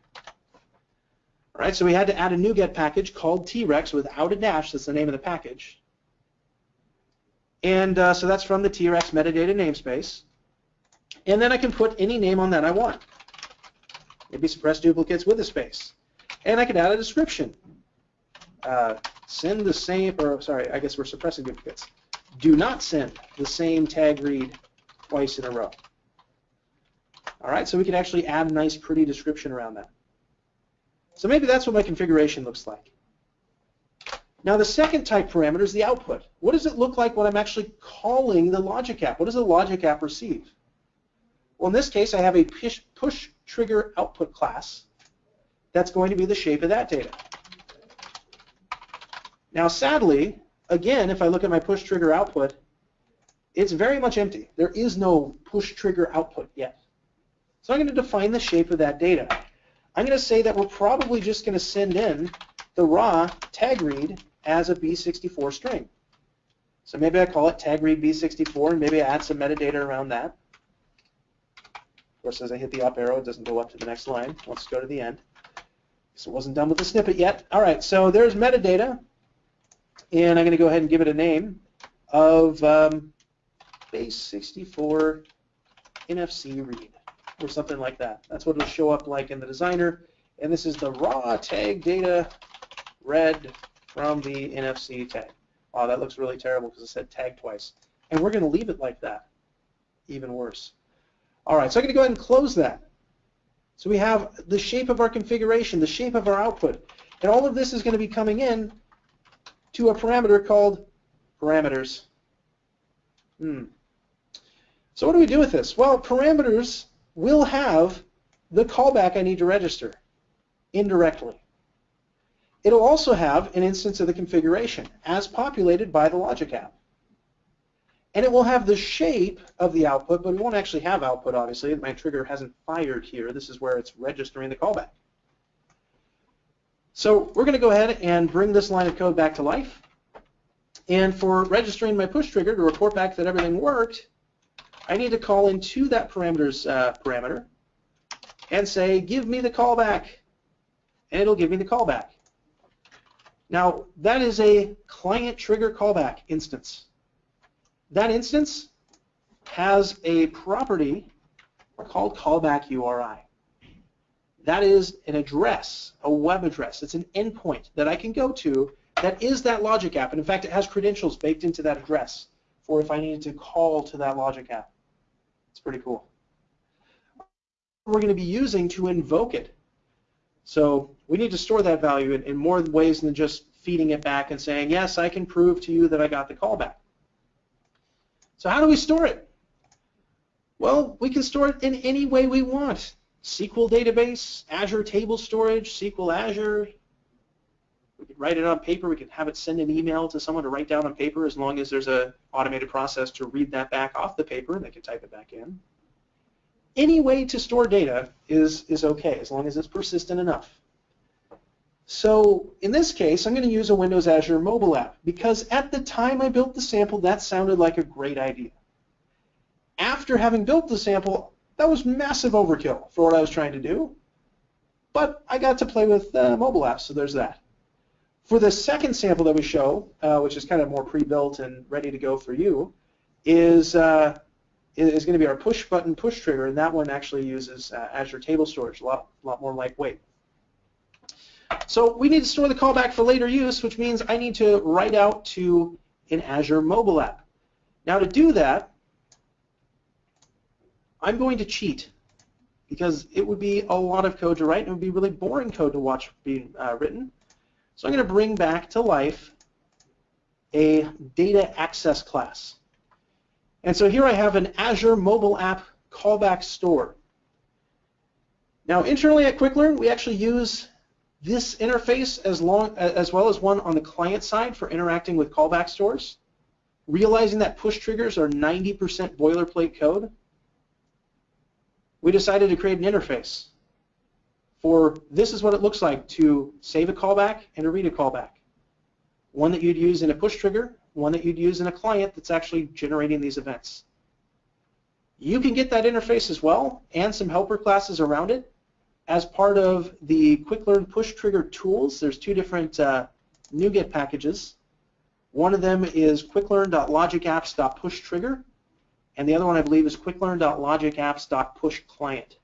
B: All right, so we had to add a NuGet package called T-Rex without a dash. That's the name of the package. And uh, so that's from the T-Rex metadata namespace. And then I can put any name on that I want. Maybe suppress duplicates with a space. And I could add a description. Uh, send the same, or sorry, I guess we're suppressing duplicates. Do not send the same tag read twice in a row. All right, so we can actually add a nice pretty description around that. So maybe that's what my configuration looks like. Now the second type parameter is the output. What does it look like when I'm actually calling the logic app? What does the logic app receive? Well, in this case, I have a push, push trigger output class that's going to be the shape of that data. Now, sadly, again, if I look at my push trigger output, it's very much empty. There is no push trigger output yet. So I'm going to define the shape of that data. I'm going to say that we're probably just going to send in the raw tag read as a B64 string. So maybe I call it tag read B64 and maybe I add some metadata around that. Of course, as I hit the up arrow, it doesn't go up to the next line. Let's go to the end. So it wasn't done with the snippet yet. All right, so there's metadata, and I'm going to go ahead and give it a name of um, base64 NFC read or something like that. That's what it'll show up like in the designer. And this is the raw tag data read from the NFC tag. Wow, that looks really terrible because it said tag twice. And we're going to leave it like that. Even worse. All right, so I'm going to go ahead and close that. So we have the shape of our configuration, the shape of our output. And all of this is going to be coming in to a parameter called parameters. Hmm. So what do we do with this? Well, parameters will have the callback I need to register indirectly. It'll also have an instance of the configuration as populated by the logic app. And it will have the shape of the output, but it won't actually have output, obviously. My trigger hasn't fired here. This is where it's registering the callback. So we're going to go ahead and bring this line of code back to life. And for registering my push trigger to report back that everything worked, I need to call into that parameters uh, parameter and say, give me the callback. And it'll give me the callback. Now, that is a client trigger callback instance. That instance has a property called callback URI. That is an address, a web address. It's an endpoint that I can go to that is that logic app. And in fact, it has credentials baked into that address for if I needed to call to that logic app. It's pretty cool. We're going to be using to invoke it. So we need to store that value in, in more ways than just feeding it back and saying, yes, I can prove to you that I got the callback. So how do we store it? Well, we can store it in any way we want. SQL database, Azure table storage, SQL Azure. We could write it on paper. We could have it send an email to someone to write down on paper as long as there's an automated process to read that back off the paper and they can type it back in. Any way to store data is, is okay as long as it's persistent enough. So in this case, I'm going to use a Windows Azure mobile app because at the time I built the sample, that sounded like a great idea. After having built the sample, that was massive overkill for what I was trying to do, but I got to play with uh, mobile apps, so there's that. For the second sample that we show, uh, which is kind of more pre-built and ready to go for you, is uh, is going to be our push button push trigger, and that one actually uses uh, Azure Table Storage, a lot, lot more lightweight. So we need to store the callback for later use, which means I need to write out to an Azure mobile app. Now to do that, I'm going to cheat because it would be a lot of code to write and it would be really boring code to watch being uh, written. So I'm going to bring back to life a data access class. And so here I have an Azure mobile app callback store. Now internally at QuickLearn, we actually use this interface as, long, as well as one on the client side for interacting with callback stores, realizing that push triggers are 90% boilerplate code, we decided to create an interface for this is what it looks like to save a callback and to read a callback. One that you'd use in a push trigger, one that you'd use in a client that's actually generating these events. You can get that interface as well and some helper classes around it as part of the QuickLearn Push Trigger tools. There's two different uh, NuGet packages. One of them is quicklearn.logicapps.pushtrigger, and the other one I believe is quicklearn.logicapps.pushclient.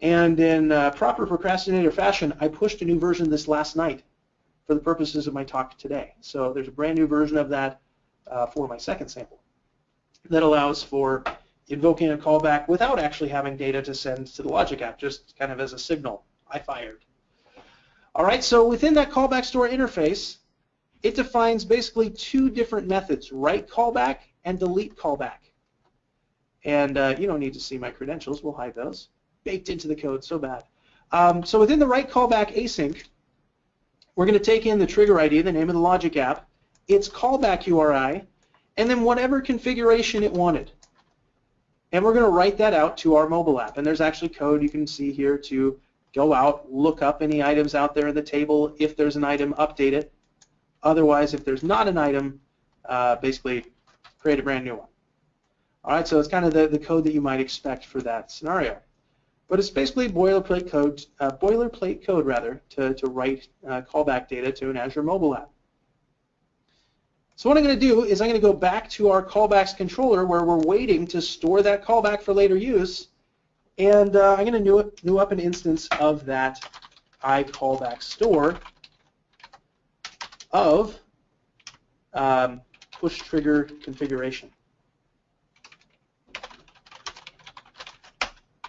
B: And in uh, proper procrastinator fashion, I pushed a new version this last night for the purposes of my talk today. So there's a brand new version of that uh, for my second sample that allows for invoking a callback without actually having data to send to the logic app, just kind of as a signal. I fired. All right, so within that callback store interface, it defines basically two different methods, write callback and delete callback. And uh, you don't need to see my credentials, we'll hide those baked into the code so bad. Um, so within the write callback async, we're going to take in the trigger ID, the name of the logic app, its callback URI, and then whatever configuration it wanted. And we're going to write that out to our mobile app. And there's actually code you can see here to go out, look up any items out there in the table. If there's an item, update it. Otherwise, if there's not an item, uh, basically create a brand new one. All right, so it's kind of the, the code that you might expect for that scenario. But it's basically boilerplate code, uh, boilerplate code rather, to, to write uh, callback data to an Azure mobile app. So what I'm going to do is I'm going to go back to our callbacks controller where we're waiting to store that callback for later use, and uh, I'm going to new, new up an instance of that iCallback store of um, push trigger configuration.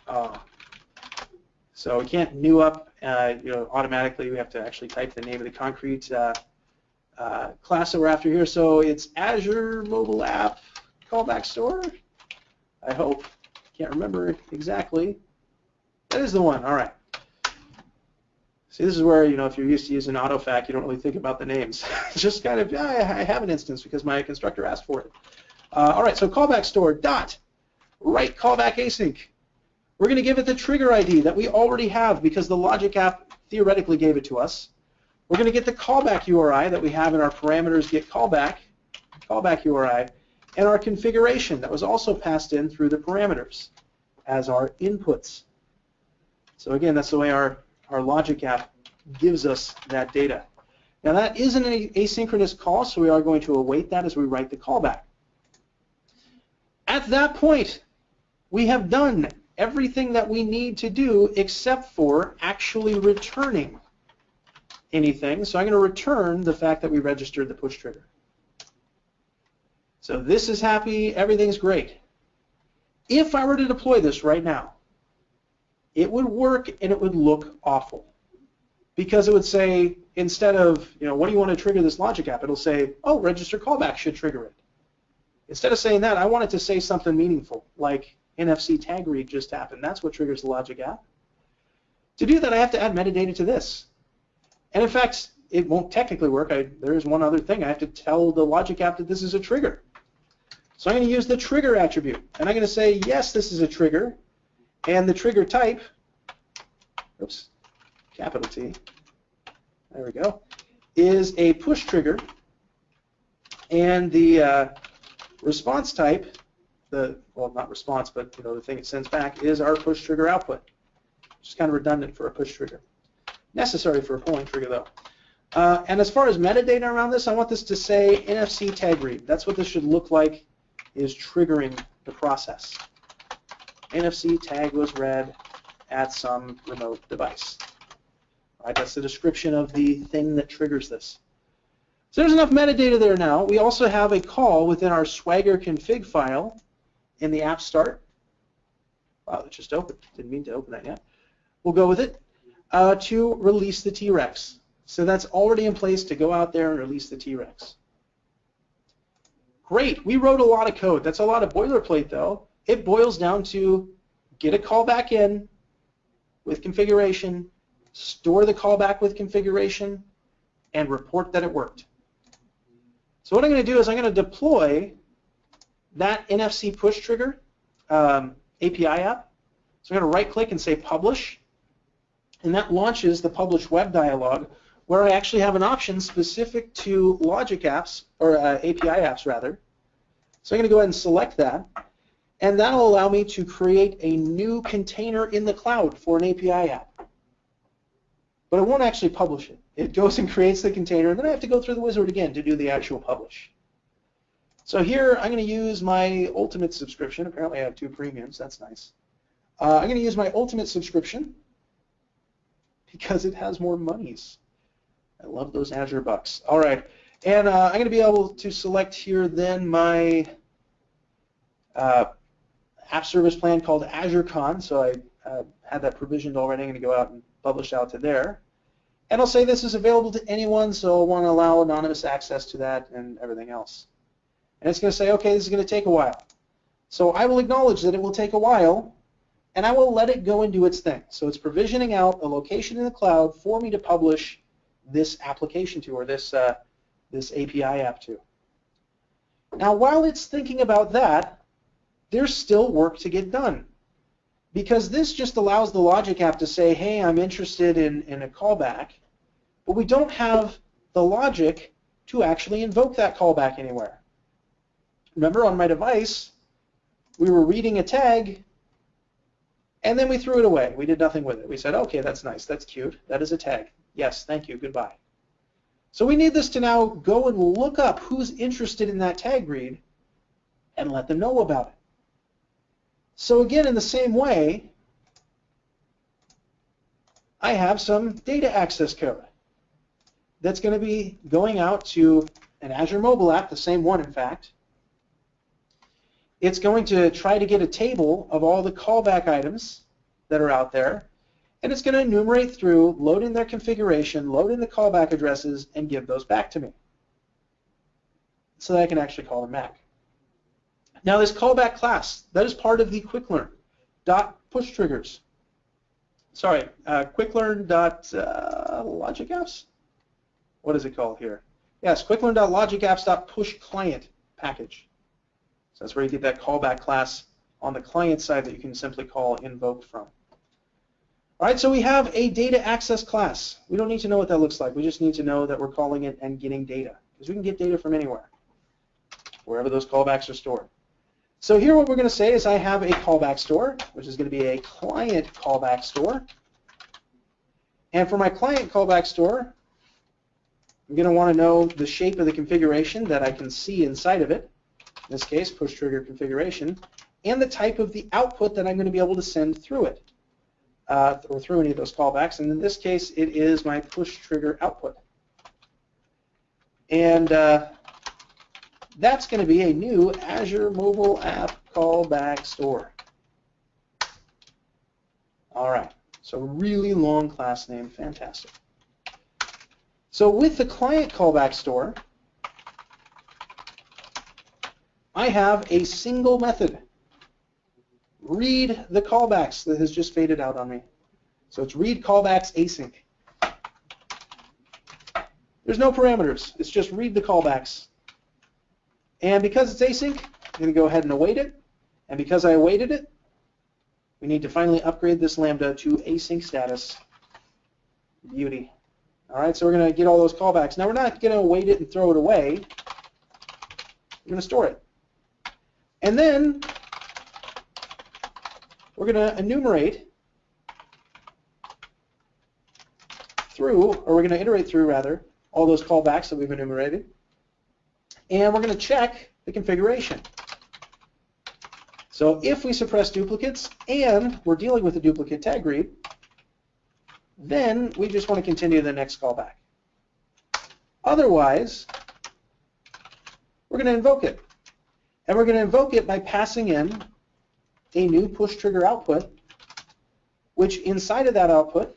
B: Uh, so we can't new up, uh, you know, automatically. We have to actually type the name of the concrete uh, uh, class that we're after here. So it's Azure Mobile App Callback Store. I hope. Can't remember exactly. That is the one. All right. See, this is where, you know, if you're used to using AutoFac, you don't really think about the names. just kind of, yeah, I have an instance because my constructor asked for it. Uh, all right, so callback store dot write callback async. We're going to give it the trigger ID that we already have because the logic app theoretically gave it to us. We're going to get the callback URI that we have in our parameters get callback, callback URI, and our configuration that was also passed in through the parameters as our inputs. So again, that's the way our, our logic app gives us that data. Now that is an asynchronous call, so we are going to await that as we write the callback. At that point, we have done everything that we need to do except for actually returning anything. So I'm going to return the fact that we registered the push trigger. So this is happy, everything's great. If I were to deploy this right now, it would work and it would look awful. Because it would say, instead of, you know, what do you want to trigger this logic app? It'll say, oh, register callback should trigger it. Instead of saying that, I want it to say something meaningful, like NFC tag read just happened. That's what triggers the logic app. To do that, I have to add metadata to this. And in fact, it won't technically work. I, there is one other thing. I have to tell the logic app that this is a trigger. So I'm going to use the trigger attribute. And I'm going to say, yes, this is a trigger. And the trigger type, oops, capital T, there we go, is a push trigger. And the uh, response type the, well, not response, but you know, the thing it sends back is our push trigger output. Which is kind of redundant for a push trigger. Necessary for a pulling trigger, though. Uh, and as far as metadata around this, I want this to say NFC tag read. That's what this should look like is triggering the process. NFC tag was read at some remote device. Right, that's the description of the thing that triggers this. So there's enough metadata there now. We also have a call within our Swagger config file in the app start. Wow, it just opened. Didn't mean to open that yet. We'll go with it uh, to release the T-Rex. So that's already in place to go out there and release the T-Rex. Great, we wrote a lot of code. That's a lot of boilerplate though. It boils down to get a callback in with configuration, store the callback with configuration, and report that it worked. So what I'm going to do is I'm going to deploy that NFC push trigger um, API app. So I'm going to right click and say publish and that launches the publish web dialog where I actually have an option specific to logic apps or uh, API apps rather. So I'm going to go ahead and select that and that'll allow me to create a new container in the cloud for an API app. But it won't actually publish it. It goes and creates the container, and then I have to go through the wizard again to do the actual publish. So here I'm going to use my Ultimate subscription. Apparently I have two premiums. That's nice. Uh, I'm going to use my Ultimate subscription because it has more monies. I love those Azure bucks. All right, and uh, I'm going to be able to select here then my uh, app service plan called AzureCon. So I uh, had that provisioned already. I'm going to go out and publish out to there. And I'll say this is available to anyone, so I want to allow anonymous access to that and everything else. And it's going to say, okay, this is going to take a while. So I will acknowledge that it will take a while, and I will let it go and do its thing. So it's provisioning out a location in the cloud for me to publish this application to, or this, uh, this API app to. Now, while it's thinking about that, there's still work to get done. Because this just allows the logic app to say, hey, I'm interested in, in a callback, but we don't have the logic to actually invoke that callback anywhere. Remember on my device, we were reading a tag, and then we threw it away. We did nothing with it. We said, okay, that's nice, that's cute, that is a tag. Yes, thank you, goodbye. So we need this to now go and look up who's interested in that tag read and let them know about it. So again, in the same way, I have some data access code that's going to be going out to an Azure mobile app, the same one in fact. It's going to try to get a table of all the callback items that are out there, and it's going to enumerate through, load in their configuration, load in the callback addresses, and give those back to me so that I can actually call them back. Now this callback class, that is part of the QuickLearn dot push triggers. Sorry, uh, QuickLearn dot uh, logic apps. What is it called here? Yes, QuickLearn dot logic apps dot push client package. So that's where you get that callback class on the client side that you can simply call invoke from. All right, so we have a data access class. We don't need to know what that looks like. We just need to know that we're calling it and getting data because we can get data from anywhere, wherever those callbacks are stored. So here what we're going to say is I have a callback store, which is going to be a client callback store. And for my client callback store, I'm going to want to know the shape of the configuration that I can see inside of it, in this case, push trigger configuration, and the type of the output that I'm going to be able to send through it, uh, or through any of those callbacks. And in this case, it is my push trigger output. And uh, that's going to be a new Azure mobile app callback store. All right, so really long class name, fantastic. So with the client callback store, I have a single method. Read the callbacks that has just faded out on me. So it's read callbacks async. There's no parameters. It's just read the callbacks. And because it's async, I'm going to go ahead and await it. And because I awaited it, we need to finally upgrade this Lambda to async status. Beauty. All right, so we're going to get all those callbacks. Now we're not going to await it and throw it away. We're going to store it. And then we're going to enumerate through, or we're going to iterate through, rather, all those callbacks that we've enumerated and we're going to check the configuration. So if we suppress duplicates and we're dealing with a duplicate tag read, then we just want to continue the next callback. Otherwise, we're going to invoke it. And we're going to invoke it by passing in a new push trigger output, which inside of that output,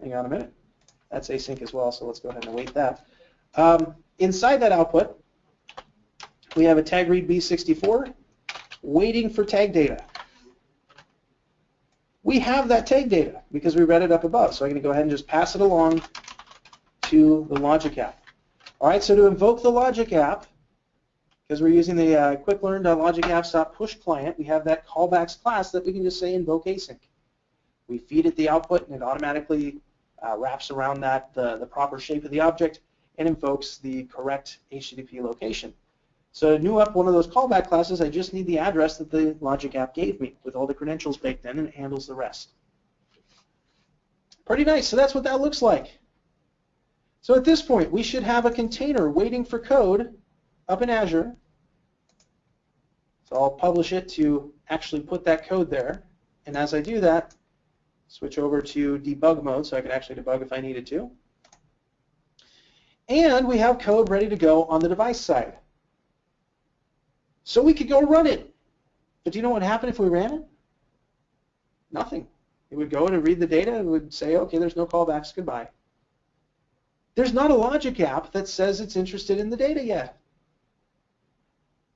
B: hang on a minute, that's async as well, so let's go ahead and await that. Um, inside that output, we have a tag read B64 waiting for tag data. We have that tag data because we read it up above, so I'm going to go ahead and just pass it along to the logic app. All right, so to invoke the logic app, because we're using the uh, quicklearn.logicapps.push client, we have that callbacks class that we can just say invoke async. We feed it the output, and it automatically uh, wraps around that the, the proper shape of the object and invokes the correct HTTP location. So to new up one of those callback classes, I just need the address that the logic app gave me with all the credentials baked in and it handles the rest. Pretty nice. So that's what that looks like. So at this point, we should have a container waiting for code up in Azure. So I'll publish it to actually put that code there. And as I do that, switch over to debug mode so I can actually debug if I needed to. And we have code ready to go on the device side. So we could go run it. But do you know what happened if we ran it? Nothing. It would go and read the data and would say, okay, there's no callbacks, goodbye. There's not a logic app that says it's interested in the data yet.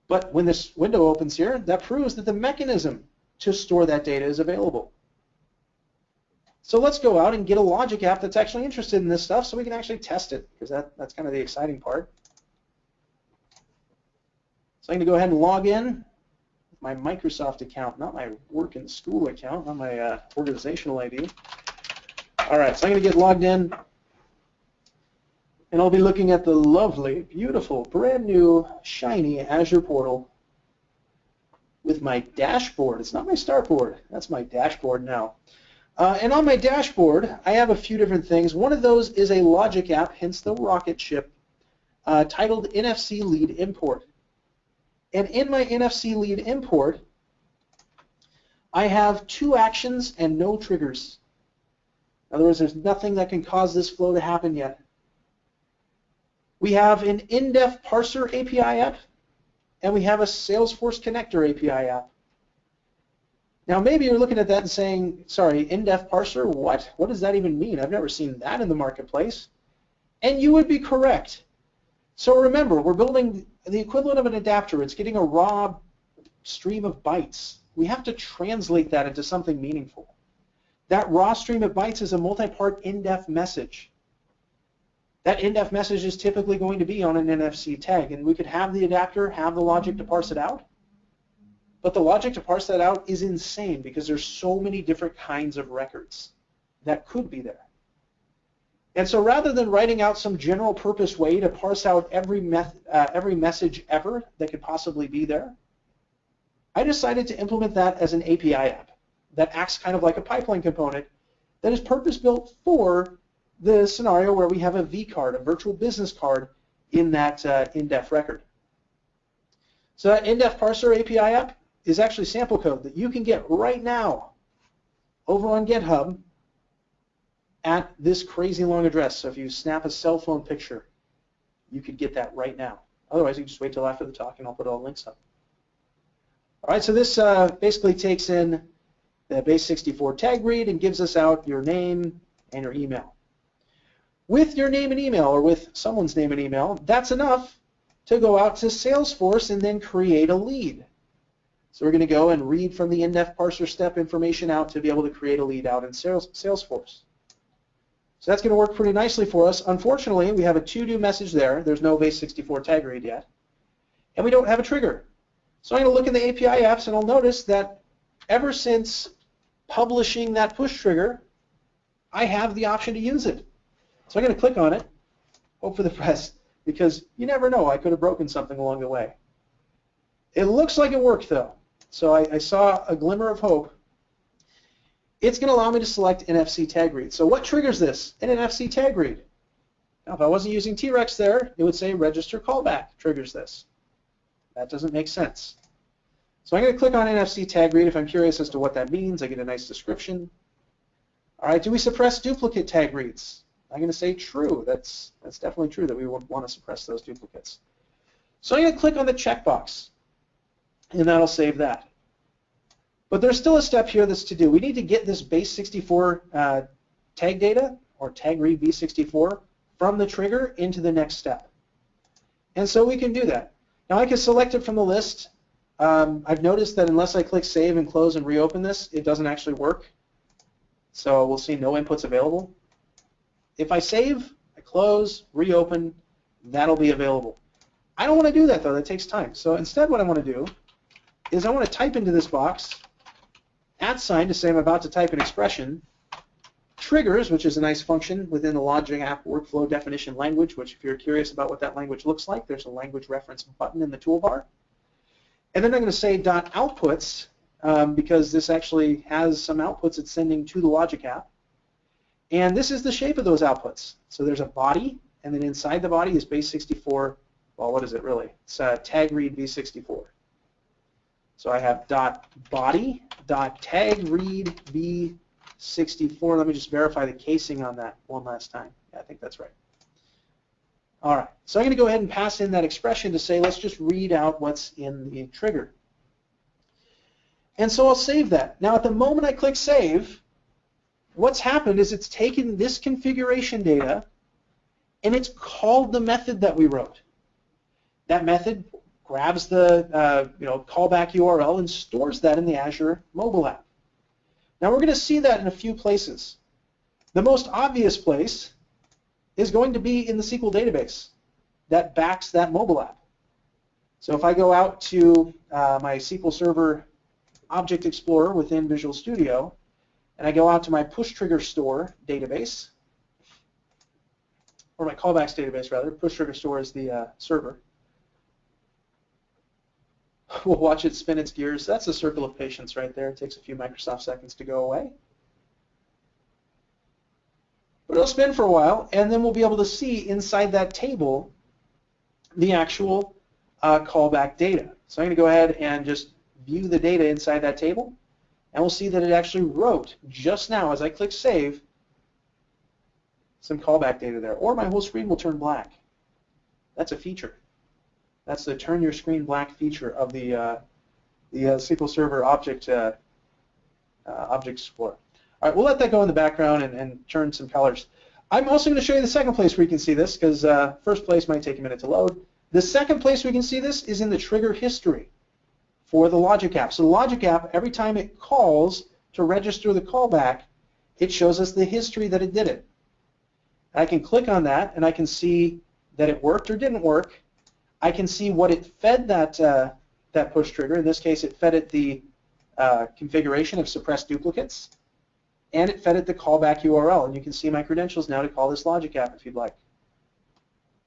B: But when this window opens here, that proves that the mechanism to store that data is available. So let's go out and get a logic app that's actually interested in this stuff so we can actually test it, because that, that's kind of the exciting part. So I'm going to go ahead and log in with my Microsoft account, not my work and school account, not my uh, organizational ID. All right, so I'm going to get logged in, and I'll be looking at the lovely, beautiful, brand new, shiny Azure portal with my dashboard. It's not my start board. That's my dashboard now. Uh, and on my dashboard, I have a few different things. One of those is a logic app, hence the rocket ship, uh, titled NFC Lead Import. And in my NFC Lead Import, I have two actions and no triggers. In other words, there's nothing that can cause this flow to happen yet. We have an NDEF parser API app, and we have a Salesforce connector API app. Now maybe you're looking at that and saying, sorry, NDEF parser, what? What does that even mean? I've never seen that in the marketplace. And you would be correct. So remember, we're building the equivalent of an adapter. It's getting a raw stream of bytes. We have to translate that into something meaningful. That raw stream of bytes is a multi-part NDEF message. That NDEF message is typically going to be on an NFC tag, and we could have the adapter have the logic to parse it out, but the logic to parse that out is insane because there's so many different kinds of records that could be there. And so rather than writing out some general purpose way to parse out every, uh, every message ever that could possibly be there, I decided to implement that as an API app that acts kind of like a pipeline component that is purpose-built for the scenario where we have a V card, a virtual business card, in that uh, NDEF record. So that NDEF parser API app is actually sample code that you can get right now over on GitHub at this crazy long address. So if you snap a cell phone picture, you could get that right now. Otherwise, you just wait till after the talk and I'll put all the links up. All right, so this uh, basically takes in the base64 tag read and gives us out your name and your email. With your name and email, or with someone's name and email, that's enough to go out to Salesforce and then create a lead. So we're going to go and read from the NDEF parser step information out to be able to create a lead out in Salesforce. So that's going to work pretty nicely for us. Unfortunately, we have a to-do message there. There's no base64 tag read yet. And we don't have a trigger. So I'm going to look in the API apps and I'll notice that ever since publishing that push trigger, I have the option to use it. So I'm going to click on it, hope for the best, because you never know. I could have broken something along the way. It looks like it worked, though. So I, I saw a glimmer of hope. It's going to allow me to select NFC tag read. So what triggers this? An NFC tag read. Now, if I wasn't using T-Rex there, it would say register callback triggers this. That doesn't make sense. So I'm going to click on NFC tag read if I'm curious as to what that means. I get a nice description. All right, do we suppress duplicate tag reads? I'm going to say true. That's, that's definitely true that we would want to suppress those duplicates. So I'm going to click on the checkbox and that'll save that. But there's still a step here that's to do. We need to get this base 64 uh, tag data, or tag read B64, from the trigger into the next step. And so we can do that. Now I can select it from the list. Um, I've noticed that unless I click Save and Close and reopen this, it doesn't actually work. So we'll see no inputs available. If I save, I close, reopen, that'll be available. I don't want to do that though, that takes time. So instead what I want to do is I want to type into this box at sign to say I'm about to type an expression, triggers, which is a nice function within the Logic App workflow definition language, which if you're curious about what that language looks like, there's a language reference button in the toolbar. And then I'm going to say dot outputs um, because this actually has some outputs it's sending to the Logic App. And this is the shape of those outputs. So there's a body, and then inside the body is base64. Well, what is it really? It's uh, tag read B64. So I have dot body dot tag read B64. Let me just verify the casing on that one last time. Yeah, I think that's right. All right, so I'm going to go ahead and pass in that expression to say, let's just read out what's in the trigger. And so I'll save that. Now at the moment I click save, what's happened is it's taken this configuration data and it's called the method that we wrote. That method grabs the uh, you know callback URL and stores that in the Azure mobile app. Now we're going to see that in a few places. The most obvious place is going to be in the SQL database that backs that mobile app. So if I go out to uh, my SQL Server Object Explorer within Visual Studio, and I go out to my push trigger store database, or my callbacks database rather, push trigger store is the uh, server. We'll watch it spin its gears. That's a circle of patience right there. It takes a few Microsoft seconds to go away. But it'll spin for a while, and then we'll be able to see inside that table the actual uh, callback data. So I'm going to go ahead and just view the data inside that table, and we'll see that it actually wrote just now as I click Save some callback data there, or my whole screen will turn black. That's a feature. That's the turn your screen black feature of the uh, the uh, SQL Server Object uh, uh, Object Explorer. All right, we'll let that go in the background and, and turn some colors. I'm also going to show you the second place where you can see this because uh, first place might take a minute to load. The second place we can see this is in the trigger history for the Logic app. So the Logic app, every time it calls to register the callback, it shows us the history that it did it. I can click on that and I can see that it worked or didn't work. I can see what it fed that uh, that push trigger. In this case, it fed it the uh, configuration of suppressed duplicates, and it fed it the callback URL. And you can see my credentials now to call this Logic app if you'd like.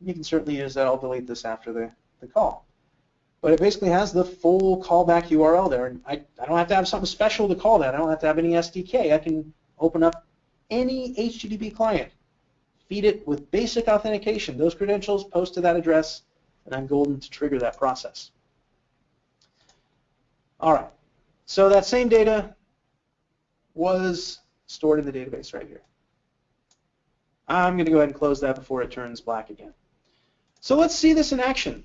B: You can certainly use that. I'll delete this after the, the call. But it basically has the full callback URL there. And I, I don't have to have something special to call that. I don't have to have any SDK. I can open up any HTTP client feed it with basic authentication. Those credentials post to that address, and I'm golden to trigger that process. All right, so that same data was stored in the database right here. I'm going to go ahead and close that before it turns black again. So let's see this in action.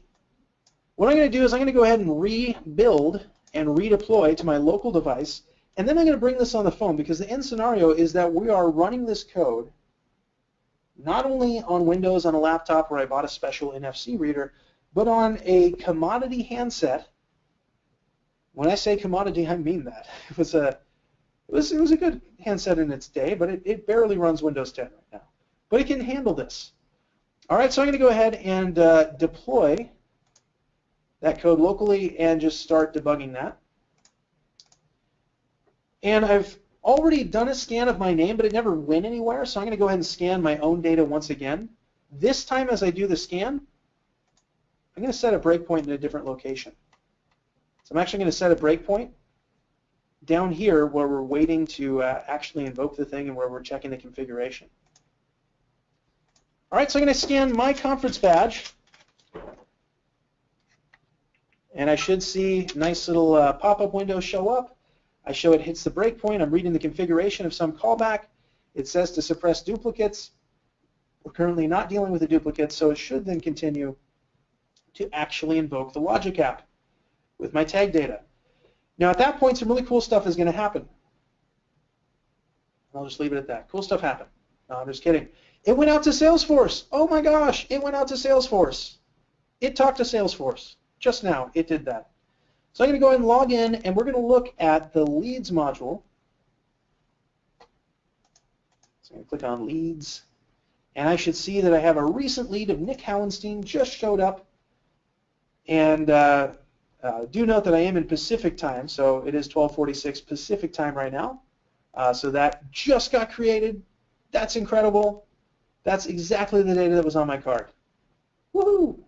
B: What I'm going to do is I'm going to go ahead and rebuild and redeploy to my local device, and then I'm going to bring this on the phone because the end scenario is that we are running this code not only on Windows on a laptop where I bought a special NFC reader, but on a commodity handset. When I say commodity, I mean that. It was a it was it was a good handset in its day, but it, it barely runs Windows 10 right now. But it can handle this. All right, so I'm going to go ahead and uh, deploy that code locally and just start debugging that. And I've already done a scan of my name, but it never went anywhere, so I'm going to go ahead and scan my own data once again. This time as I do the scan, I'm going to set a breakpoint in a different location. So I'm actually going to set a breakpoint down here where we're waiting to uh, actually invoke the thing and where we're checking the configuration. All right, so I'm going to scan my conference badge. And I should see nice little uh, pop-up window show up. I show it hits the breakpoint. I'm reading the configuration of some callback. It says to suppress duplicates. We're currently not dealing with the duplicates, so it should then continue to actually invoke the logic app with my tag data. Now at that point, some really cool stuff is going to happen. I'll just leave it at that. Cool stuff happened. No, I'm just kidding. It went out to Salesforce. Oh my gosh, it went out to Salesforce. It talked to Salesforce. Just now, it did that. So I'm going to go ahead and log in, and we're going to look at the leads module. So I'm going to click on leads, and I should see that I have a recent lead of Nick Hauenstein just showed up. And uh, uh, do note that I am in Pacific time, so it is 1246 Pacific time right now. Uh, so that just got created That's incredible. That's exactly the data that was on my card. Woohoo!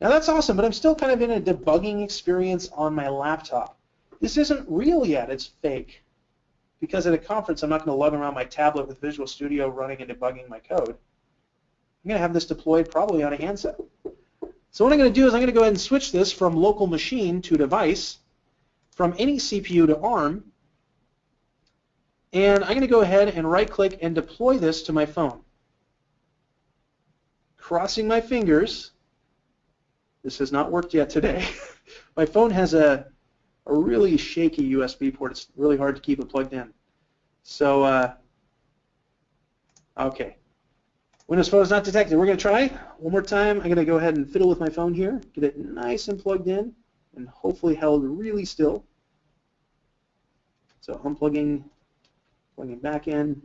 B: Now that's awesome, but I'm still kind of in a debugging experience on my laptop. This isn't real yet, it's fake. Because at a conference, I'm not going to lug around my tablet with Visual Studio running and debugging my code. I'm going to have this deployed probably on a handset. So what I'm going to do is I'm going to go ahead and switch this from local machine to device, from any CPU to ARM, and I'm going to go ahead and right-click and deploy this to my phone. Crossing my fingers, this has not worked yet today. my phone has a, a really shaky USB port. It's really hard to keep it plugged in. So, uh, okay. Windows Phone is not detected. We're going to try one more time. I'm going to go ahead and fiddle with my phone here, get it nice and plugged in, and hopefully held really still. So unplugging, plugging back in.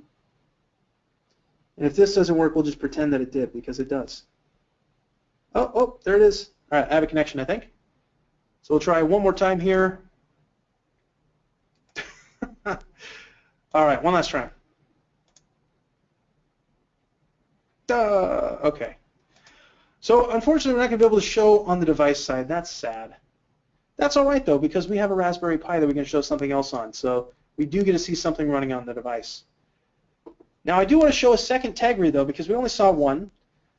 B: And if this doesn't work, we'll just pretend that it did, because it does. Oh, oh, there it is. All right, I have a connection, I think. So we'll try one more time here. All right, one last try. Duh. Okay. So unfortunately, we're not going to be able to show on the device side. That's sad. That's all right, though, because we have a Raspberry Pi that we can show something else on. So we do get to see something running on the device. Now, I do want to show a second tag though, because we only saw one.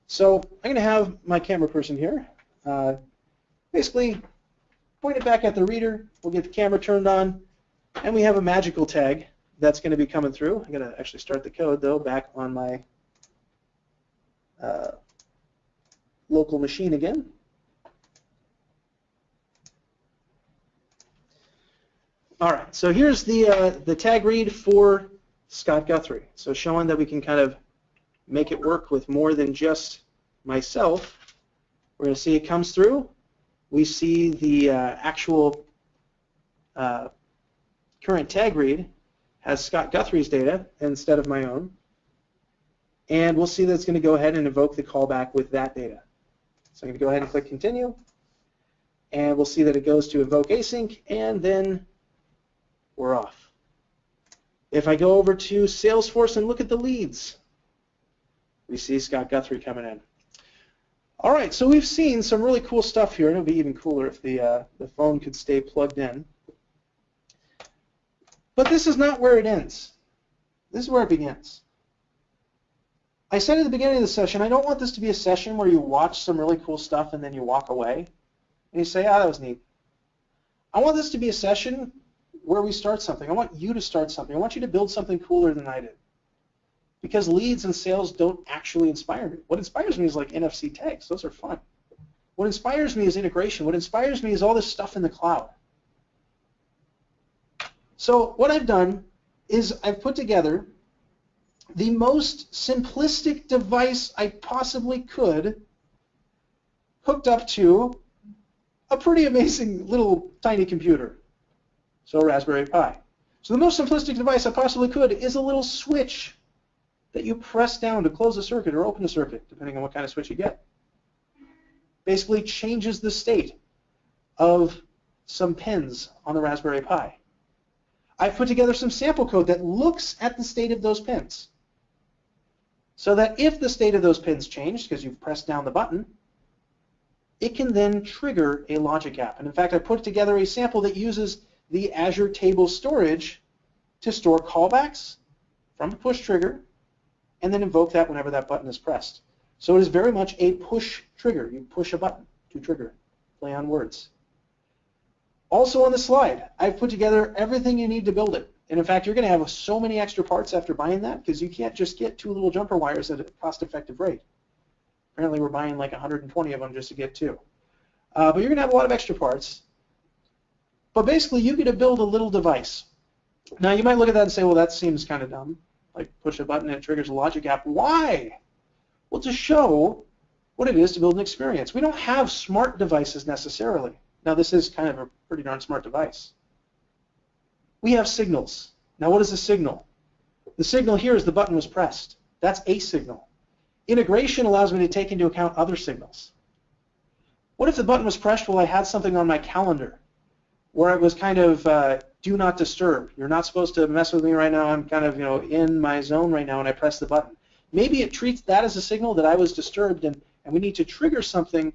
B: So I'm going to have my camera person here uh, basically point it back at the reader. We'll get the camera turned on, and we have a magical tag that's going to be coming through. I'm going to actually start the code, though, back on my uh, local machine again. All right, so here's the, uh, the tag read for Scott Guthrie. So showing that we can kind of make it work with more than just myself. We're going to see it comes through. We see the uh, actual uh, current tag read has Scott Guthrie's data instead of my own. And we'll see that it's going to go ahead and invoke the callback with that data. So I'm going to go ahead and click continue. And we'll see that it goes to invoke async, and then we're off. If I go over to Salesforce and look at the leads, we see Scott Guthrie coming in. All right, so we've seen some really cool stuff here, and it would be even cooler if the, uh, the phone could stay plugged in. But this is not where it ends. This is where it begins. I said at the beginning of the session, I don't want this to be a session where you watch some really cool stuff and then you walk away and you say, ah, oh, that was neat. I want this to be a session where we start something. I want you to start something. I want you to build something cooler than I did. Because leads and sales don't actually inspire me. What inspires me is like NFC tags. Those are fun. What inspires me is integration. What inspires me is all this stuff in the cloud. So what I've done is I've put together the most simplistic device I possibly could hooked up to a pretty amazing little tiny computer. So Raspberry Pi. So the most simplistic device I possibly could is a little switch that you press down to close a circuit or open a circuit, depending on what kind of switch you get. Basically changes the state of some pins on the Raspberry Pi. I've put together some sample code that looks at the state of those pins. So that if the state of those pins change, because you've pressed down the button, it can then trigger a logic app. And in fact, I put together a sample that uses the Azure Table Storage to store callbacks from a push trigger and then invoke that whenever that button is pressed. So it is very much a push trigger. You push a button to trigger. Play on words. Also on the slide, I've put together everything you need to build it. And in fact, you're going to have so many extra parts after buying that because you can't just get two little jumper wires at a cost-effective rate. Apparently, we're buying like 120 of them just to get two. Uh, but you're going to have a lot of extra parts. But basically, you get to build a little device. Now, you might look at that and say, well, that seems kind of dumb. Like push a button and it triggers a logic app. Why? Well, to show what it is to build an experience. We don't have smart devices necessarily. Now, this is kind of a pretty darn smart device we have signals. Now what is a signal? The signal here is the button was pressed. That's a signal. Integration allows me to take into account other signals. What if the button was pressed while I had something on my calendar? where it was kind of uh, do not disturb. You're not supposed to mess with me right now. I'm kind of you know in my zone right now, and I press the button. Maybe it treats that as a signal that I was disturbed, and, and we need to trigger something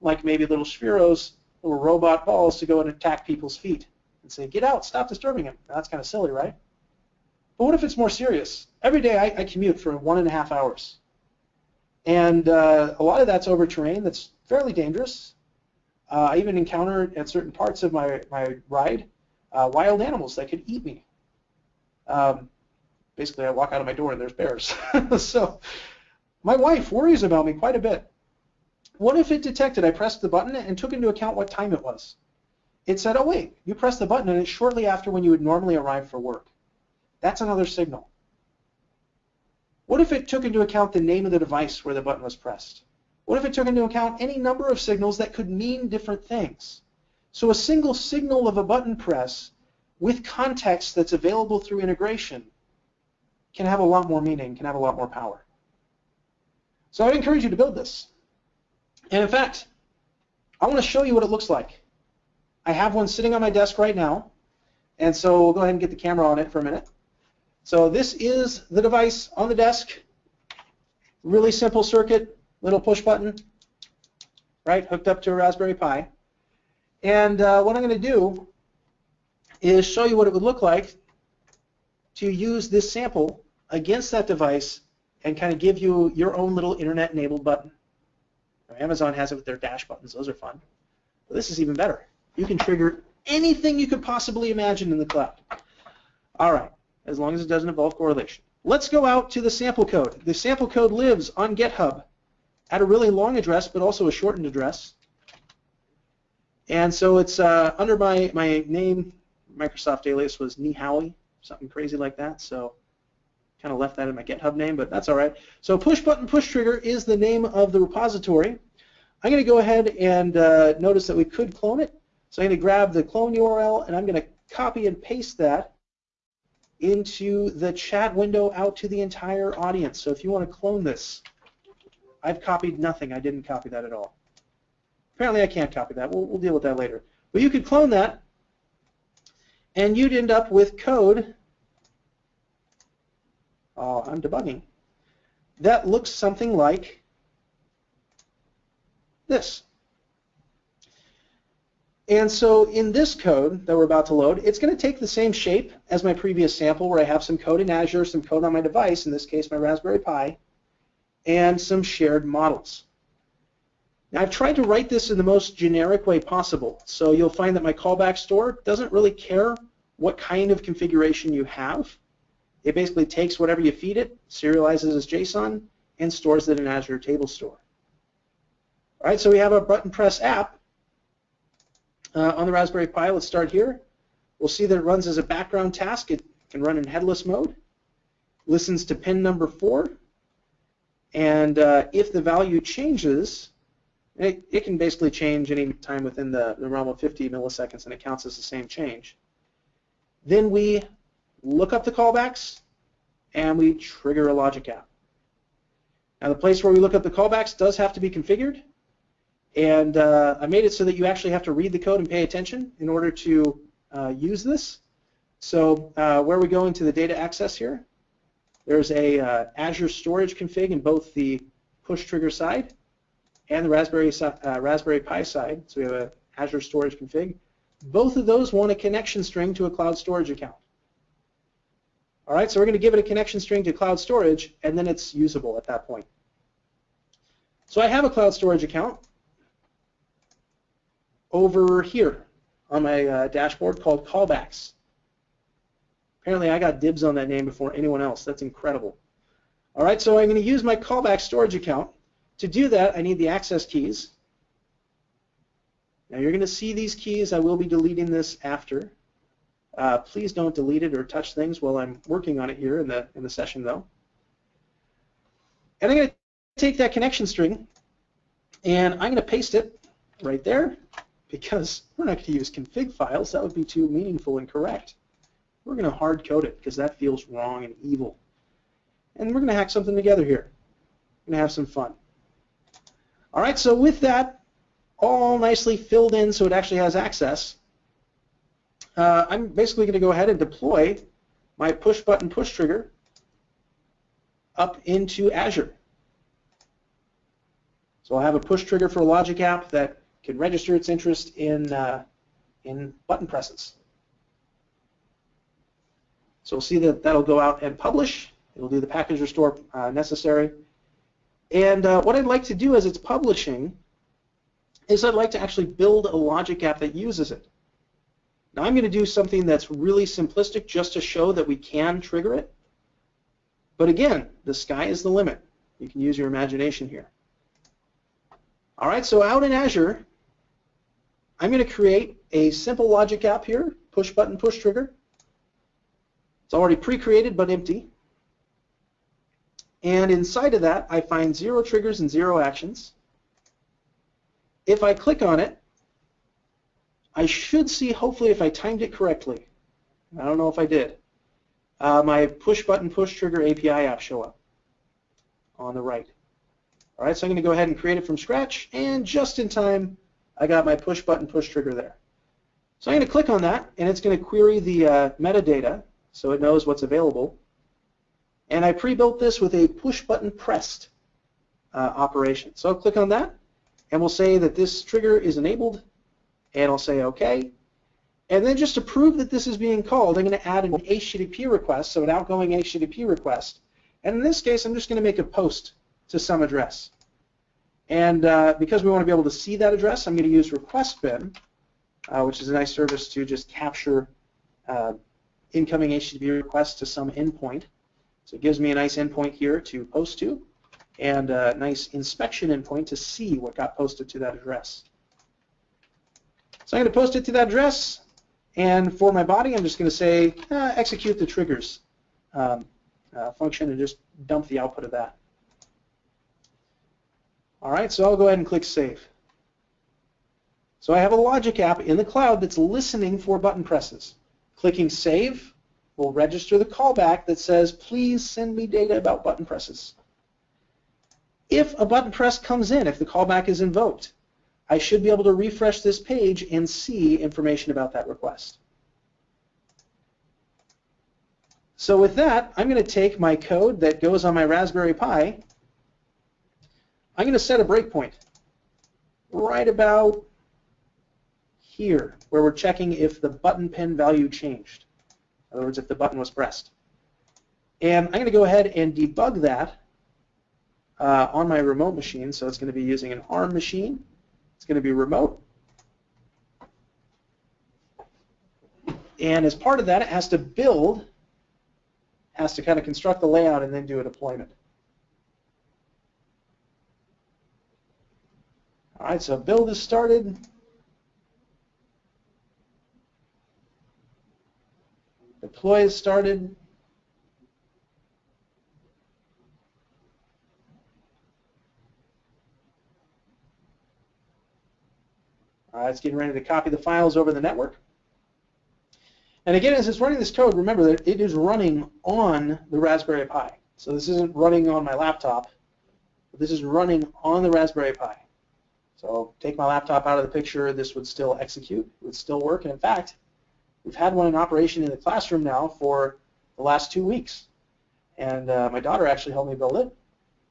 B: like maybe little spheros, little robot balls to go and attack people's feet and say, get out, stop disturbing him. Now, that's kind of silly, right? But what if it's more serious? Every day I, I commute for one and a half hours. And uh, a lot of that's over terrain that's fairly dangerous. Uh, I even encountered at certain parts of my, my ride uh, wild animals that could eat me. Um, basically, I walk out of my door and there's bears. so my wife worries about me quite a bit. What if it detected I pressed the button and took into account what time it was? It said, oh wait, you pressed the button and it's shortly after when you would normally arrive for work. That's another signal. What if it took into account the name of the device where the button was pressed? What if it took into account any number of signals that could mean different things? So a single signal of a button press with context that's available through integration can have a lot more meaning, can have a lot more power. So I'd encourage you to build this. And in fact, I want to show you what it looks like. I have one sitting on my desk right now, and so we'll go ahead and get the camera on it for a minute. So this is the device on the desk. Really simple circuit, little push button, right, hooked up to a Raspberry Pi. And uh, what I'm going to do is show you what it would look like to use this sample against that device and kind of give you your own little internet-enabled button. Amazon has it with their dash buttons. Those are fun. But this is even better. You can trigger anything you could possibly imagine in the cloud. All right, as long as it doesn't involve correlation. Let's go out to the sample code. The sample code lives on GitHub at a really long address, but also a shortened address. And so it's uh, under my, my name, Microsoft alias was Nihowie, something crazy like that. So kind of left that in my GitHub name, but that's all right. So push button push trigger is the name of the repository. I'm going to go ahead and uh, notice that we could clone it. So I'm going to grab the clone URL and I'm going to copy and paste that into the chat window out to the entire audience. So if you want to clone this, I've copied nothing. I didn't copy that at all. Apparently I can't copy that. We'll, we'll deal with that later. But you could clone that and you'd end up with code uh, I'm debugging, that looks something like this. And so in this code that we're about to load, it's going to take the same shape as my previous sample where I have some code in Azure, some code on my device, in this case my Raspberry Pi, and some shared models. Now I've tried to write this in the most generic way possible. So you'll find that my callback store doesn't really care what kind of configuration you have. It basically takes whatever you feed it, serializes as JSON, and stores it in Azure Table Store. All right, so we have our button press app uh, on the Raspberry Pi. Let's start here. We'll see that it runs as a background task. It can run in headless mode. Listens to pin number four. And uh, if the value changes, it, it, can basically change any time within the, the realm of 50 milliseconds, and it counts as the same change. Then we look up the callbacks, and we trigger a logic app. Now the place where we look up the callbacks does have to be configured, and uh, I made it so that you actually have to read the code and pay attention in order to uh, use this. So uh, where we go into the data access here, there's a uh, Azure storage config in both the push trigger side and the Raspberry, uh, Raspberry Pi side. So we have a Azure storage config. Both of those want a connection string to a cloud storage account. All right, so we're going to give it a connection string to cloud storage, and then it's usable at that point. So I have a cloud storage account over here on my uh, dashboard called callbacks. Apparently I got dibs on that name before anyone else. That's incredible. All right, so I'm going to use my callback storage account. To do that, I need the access keys. Now you're going to see these keys. I will be deleting this after. Uh, please don't delete it or touch things while I'm working on it here in the, in the session though. And I'm going to take that connection string and I'm going to paste it right there because we're not going to use config files. That would be too meaningful and correct. We're going to hard code it because that feels wrong and evil. And we're going to hack something together here. We're going to have some fun. All right, so with that all nicely filled in so it actually has access, uh, I'm basically going to go ahead and deploy my push button push trigger up into Azure. So I'll have a push trigger for a logic app that can register its interest in, uh, in button presses. So we'll see that that'll go out and publish. It'll do the package restore uh, necessary. And uh, what I'd like to do as it's publishing is I'd like to actually build a logic app that uses it. Now I'm going to do something that's really simplistic just to show that we can trigger it. But again, the sky is the limit. You can use your imagination here. All right, so out in Azure, I'm going to create a simple logic app here, push button, push trigger. It's already pre-created but empty. And inside of that, I find zero triggers and zero actions. If I click on it, I should see, hopefully, if I timed it correctly. I don't know if I did. Uh, my push button, push trigger API app show up on the right. All right, so I'm going to go ahead and create it from scratch, and just in time, I got my push button, push trigger there. So I'm going to click on that, and it's going to query the uh, metadata so it knows what's available. And I pre-built this with a push button pressed uh, operation. So I'll click on that, and we'll say that this trigger is enabled, and I'll say OK. And then just to prove that this is being called, I'm going to add an HTTP request, so an outgoing HTTP request. And in this case, I'm just going to make a post to some address. And uh, because we want to be able to see that address, I'm going to use request bin, uh, which is a nice service to just capture uh, incoming HTTP requests to some endpoint. So it gives me a nice endpoint here to post to, and a nice inspection endpoint to see what got posted to that address. So I'm going to post it to that address, and for my body, I'm just going to say uh, execute the triggers um, uh, function and just dump the output of that. All right, so I'll go ahead and click Save. So I have a logic app in the cloud that's listening for button presses. Clicking Save will register the callback that says, please send me data about button presses. If a button press comes in, if the callback is invoked, I should be able to refresh this page and see information about that request. So with that, I'm going to take my code that goes on my Raspberry Pi. I'm going to set a breakpoint right about here, where we're checking if the button pin value changed. In other words, if the button was pressed. And I'm going to go ahead and debug that uh, on my remote machine. So it's going to be using an ARM machine. It's going to be remote. And as part of that, it has to build, has to kind of construct the layout and then do a deployment. All right, so build is started. Deploy is started. It's getting ready to copy the files over the network. And again, as it's running this code, remember that it is running on the Raspberry Pi. So this isn't running on my laptop. This is running on the Raspberry Pi. So take my laptop out of the picture, this would still execute, it would still work. And in fact, we've had one in operation in the classroom now for the last two weeks. And uh, my daughter actually helped me build it.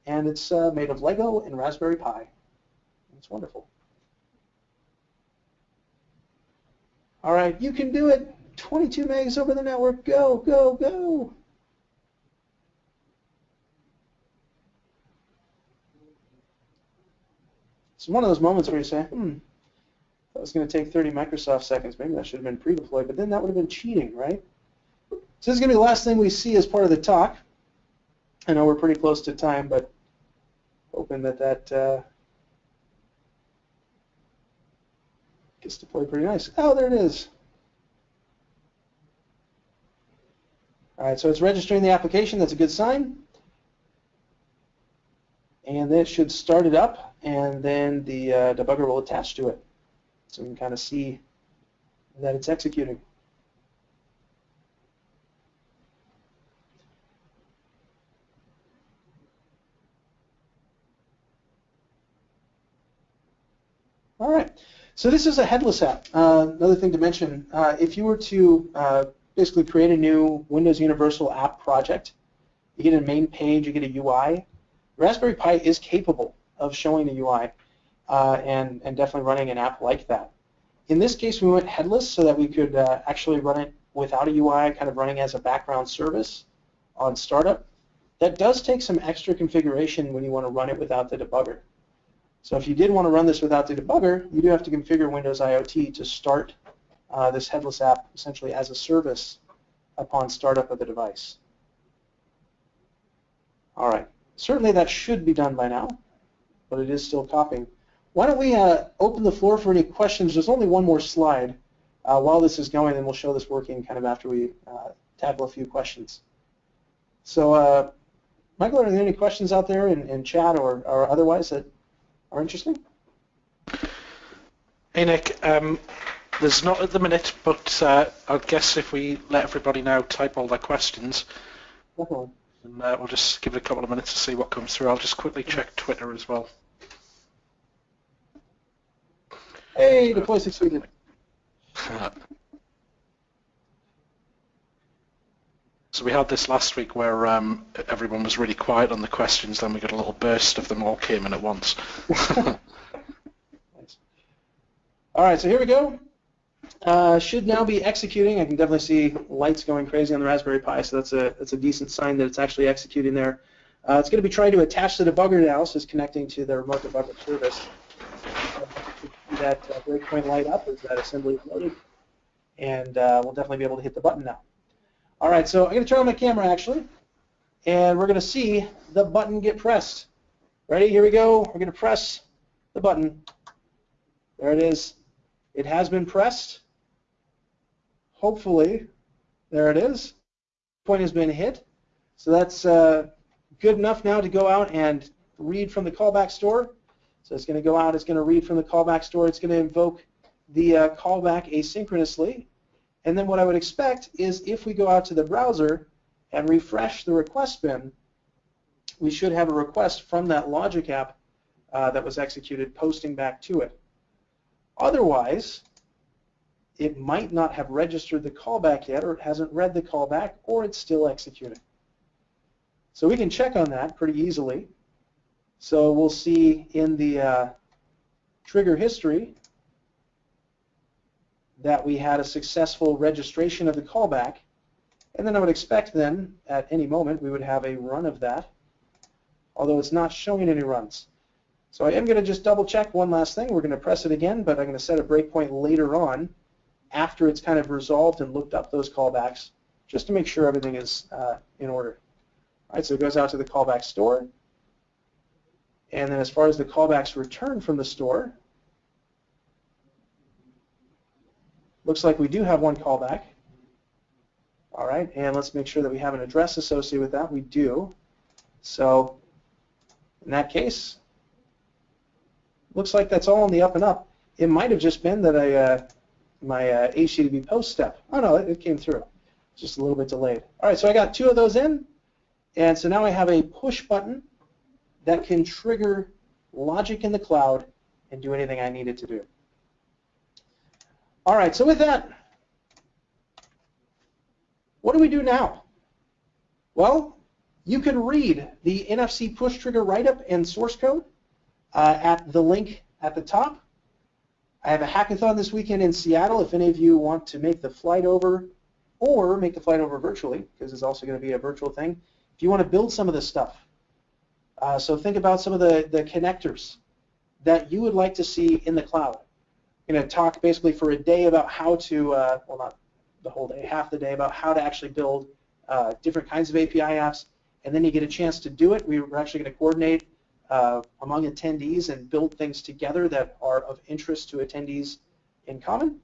B: And it's uh, made of Lego and Raspberry Pi. It's wonderful. All right, you can do it. 22 megs over the network. Go, go, go. It's one of those moments where you say, hmm, that was going to take 30 Microsoft seconds. Maybe that should have been pre-deployed, but then that would have been cheating, right? So this is going to be the last thing we see as part of the talk. I know we're pretty close to time, but hoping that that uh, gets deployed pretty nice. Oh, there it is. All right, so it's registering the application. That's a good sign. And then it should start it up, and then the uh, debugger will attach to it. So we can kind of see that it's executing. All right. So this is a headless app. Uh, another thing to mention, uh, if you were to uh, basically create a new Windows Universal app project, you get a main page, you get a UI. Raspberry Pi is capable of showing the UI uh, and, and definitely running an app like that. In this case, we went headless so that we could uh, actually run it without a UI, kind of running as a background service on startup. That does take some extra configuration when you want to run it without the debugger. So if you did want to run this without the debugger, you do have to configure Windows IoT to start uh, this headless app essentially as a service upon startup of the device. All right, certainly that should be done by now, but it is still copying. Why don't we uh, open the floor for any questions? There's only one more slide uh, while this is going, and we'll show this working kind of after we uh, tackle a few questions. So, uh, Michael, are there any questions out there in, in chat or, or otherwise that are interesting?
A: Hey Nick, um, there's not at the minute, but uh, I guess if we let everybody now type all their questions,
B: Definitely.
A: And uh, we'll just give it a couple of minutes to see what comes through. I'll just quickly check Twitter as well.
B: Hey, deploy succeeded.
A: So we had this last week where um, everyone was really quiet on the questions, then we got a little burst of them all came in at once.
B: Nice. All right, so here we go. Uh, should now be executing. I can definitely see lights going crazy on the Raspberry Pi, so that's a that's a decent sign that it's actually executing there. Uh, it's going to be trying to attach the debugger now, so it's connecting to the remote debugger service. that uh, breakpoint light up as that assembly is loaded, and uh, we'll definitely be able to hit the button now. All right, so I'm going to turn on my camera actually, and we're going to see the button get pressed. Ready? Here we go. We're going to press the button. There it is. It has been pressed. Hopefully, there it is. Point has been hit. So that's uh, good enough now to go out and read from the callback store. So it's going to go out, it's going to read from the callback store, it's going to invoke the uh, callback asynchronously. And then what I would expect is if we go out to the browser and refresh the request bin, we should have a request from that logic app uh, that was executed posting back to it. Otherwise, it might not have registered the callback yet, or it hasn't read the callback, or it's still executing. So we can check on that pretty easily. So we'll see in the uh, trigger history that we had a successful registration of the callback. And then I would expect then, at any moment, we would have a run of that, although it's not showing any runs. So I am going to just double check one last thing. We're going to press it again, but I'm going to set a breakpoint later on after it's kind of resolved and looked up those callbacks just to make sure everything is uh, in order. All right, so it goes out to the callback store. And then as far as the callbacks returned from the store, looks like we do have one callback. All right, and let's make sure that we have an address associated with that. We do. So in that case, looks like that's all on the up and up. It might have just been that I, uh, my uh, HTTP post step. Oh no, it, it came through. Just a little bit delayed. All right, so I got two of those in, and so now I have a push button that can trigger logic in the cloud and do anything I need it to do. All right, so with that, what do we do now? Well, you can read the NFC push trigger write-up and source code uh, at the link at the top. I have a hackathon this weekend in Seattle if any of you want to make the flight over or make the flight over virtually, because it's also going to be a virtual thing. If you want to build some of this stuff, uh, so think about some of the, the connectors that you would like to see in the cloud. I'm going to talk basically for a day about how to, uh, well not the whole day, half the day, about how to actually build uh, different kinds of API apps, and then you get a chance to do it. We are actually going to coordinate uh, among attendees and build things together that are of interest to attendees in common.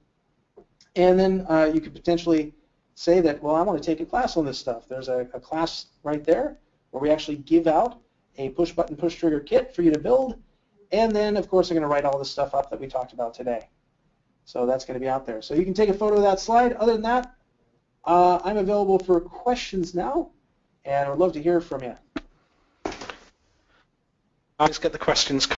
B: And then uh, you could potentially say that, well, I want to take a class on this stuff. There's a, a class right there where we actually give out a push button, push trigger kit for you to build. And then, of course, I'm going to write all the stuff up that we talked about today. So that's going to be out there. So you can take a photo of that slide. Other than that, uh, I'm available for questions now, and I would love to hear from you.
A: Let's get the questions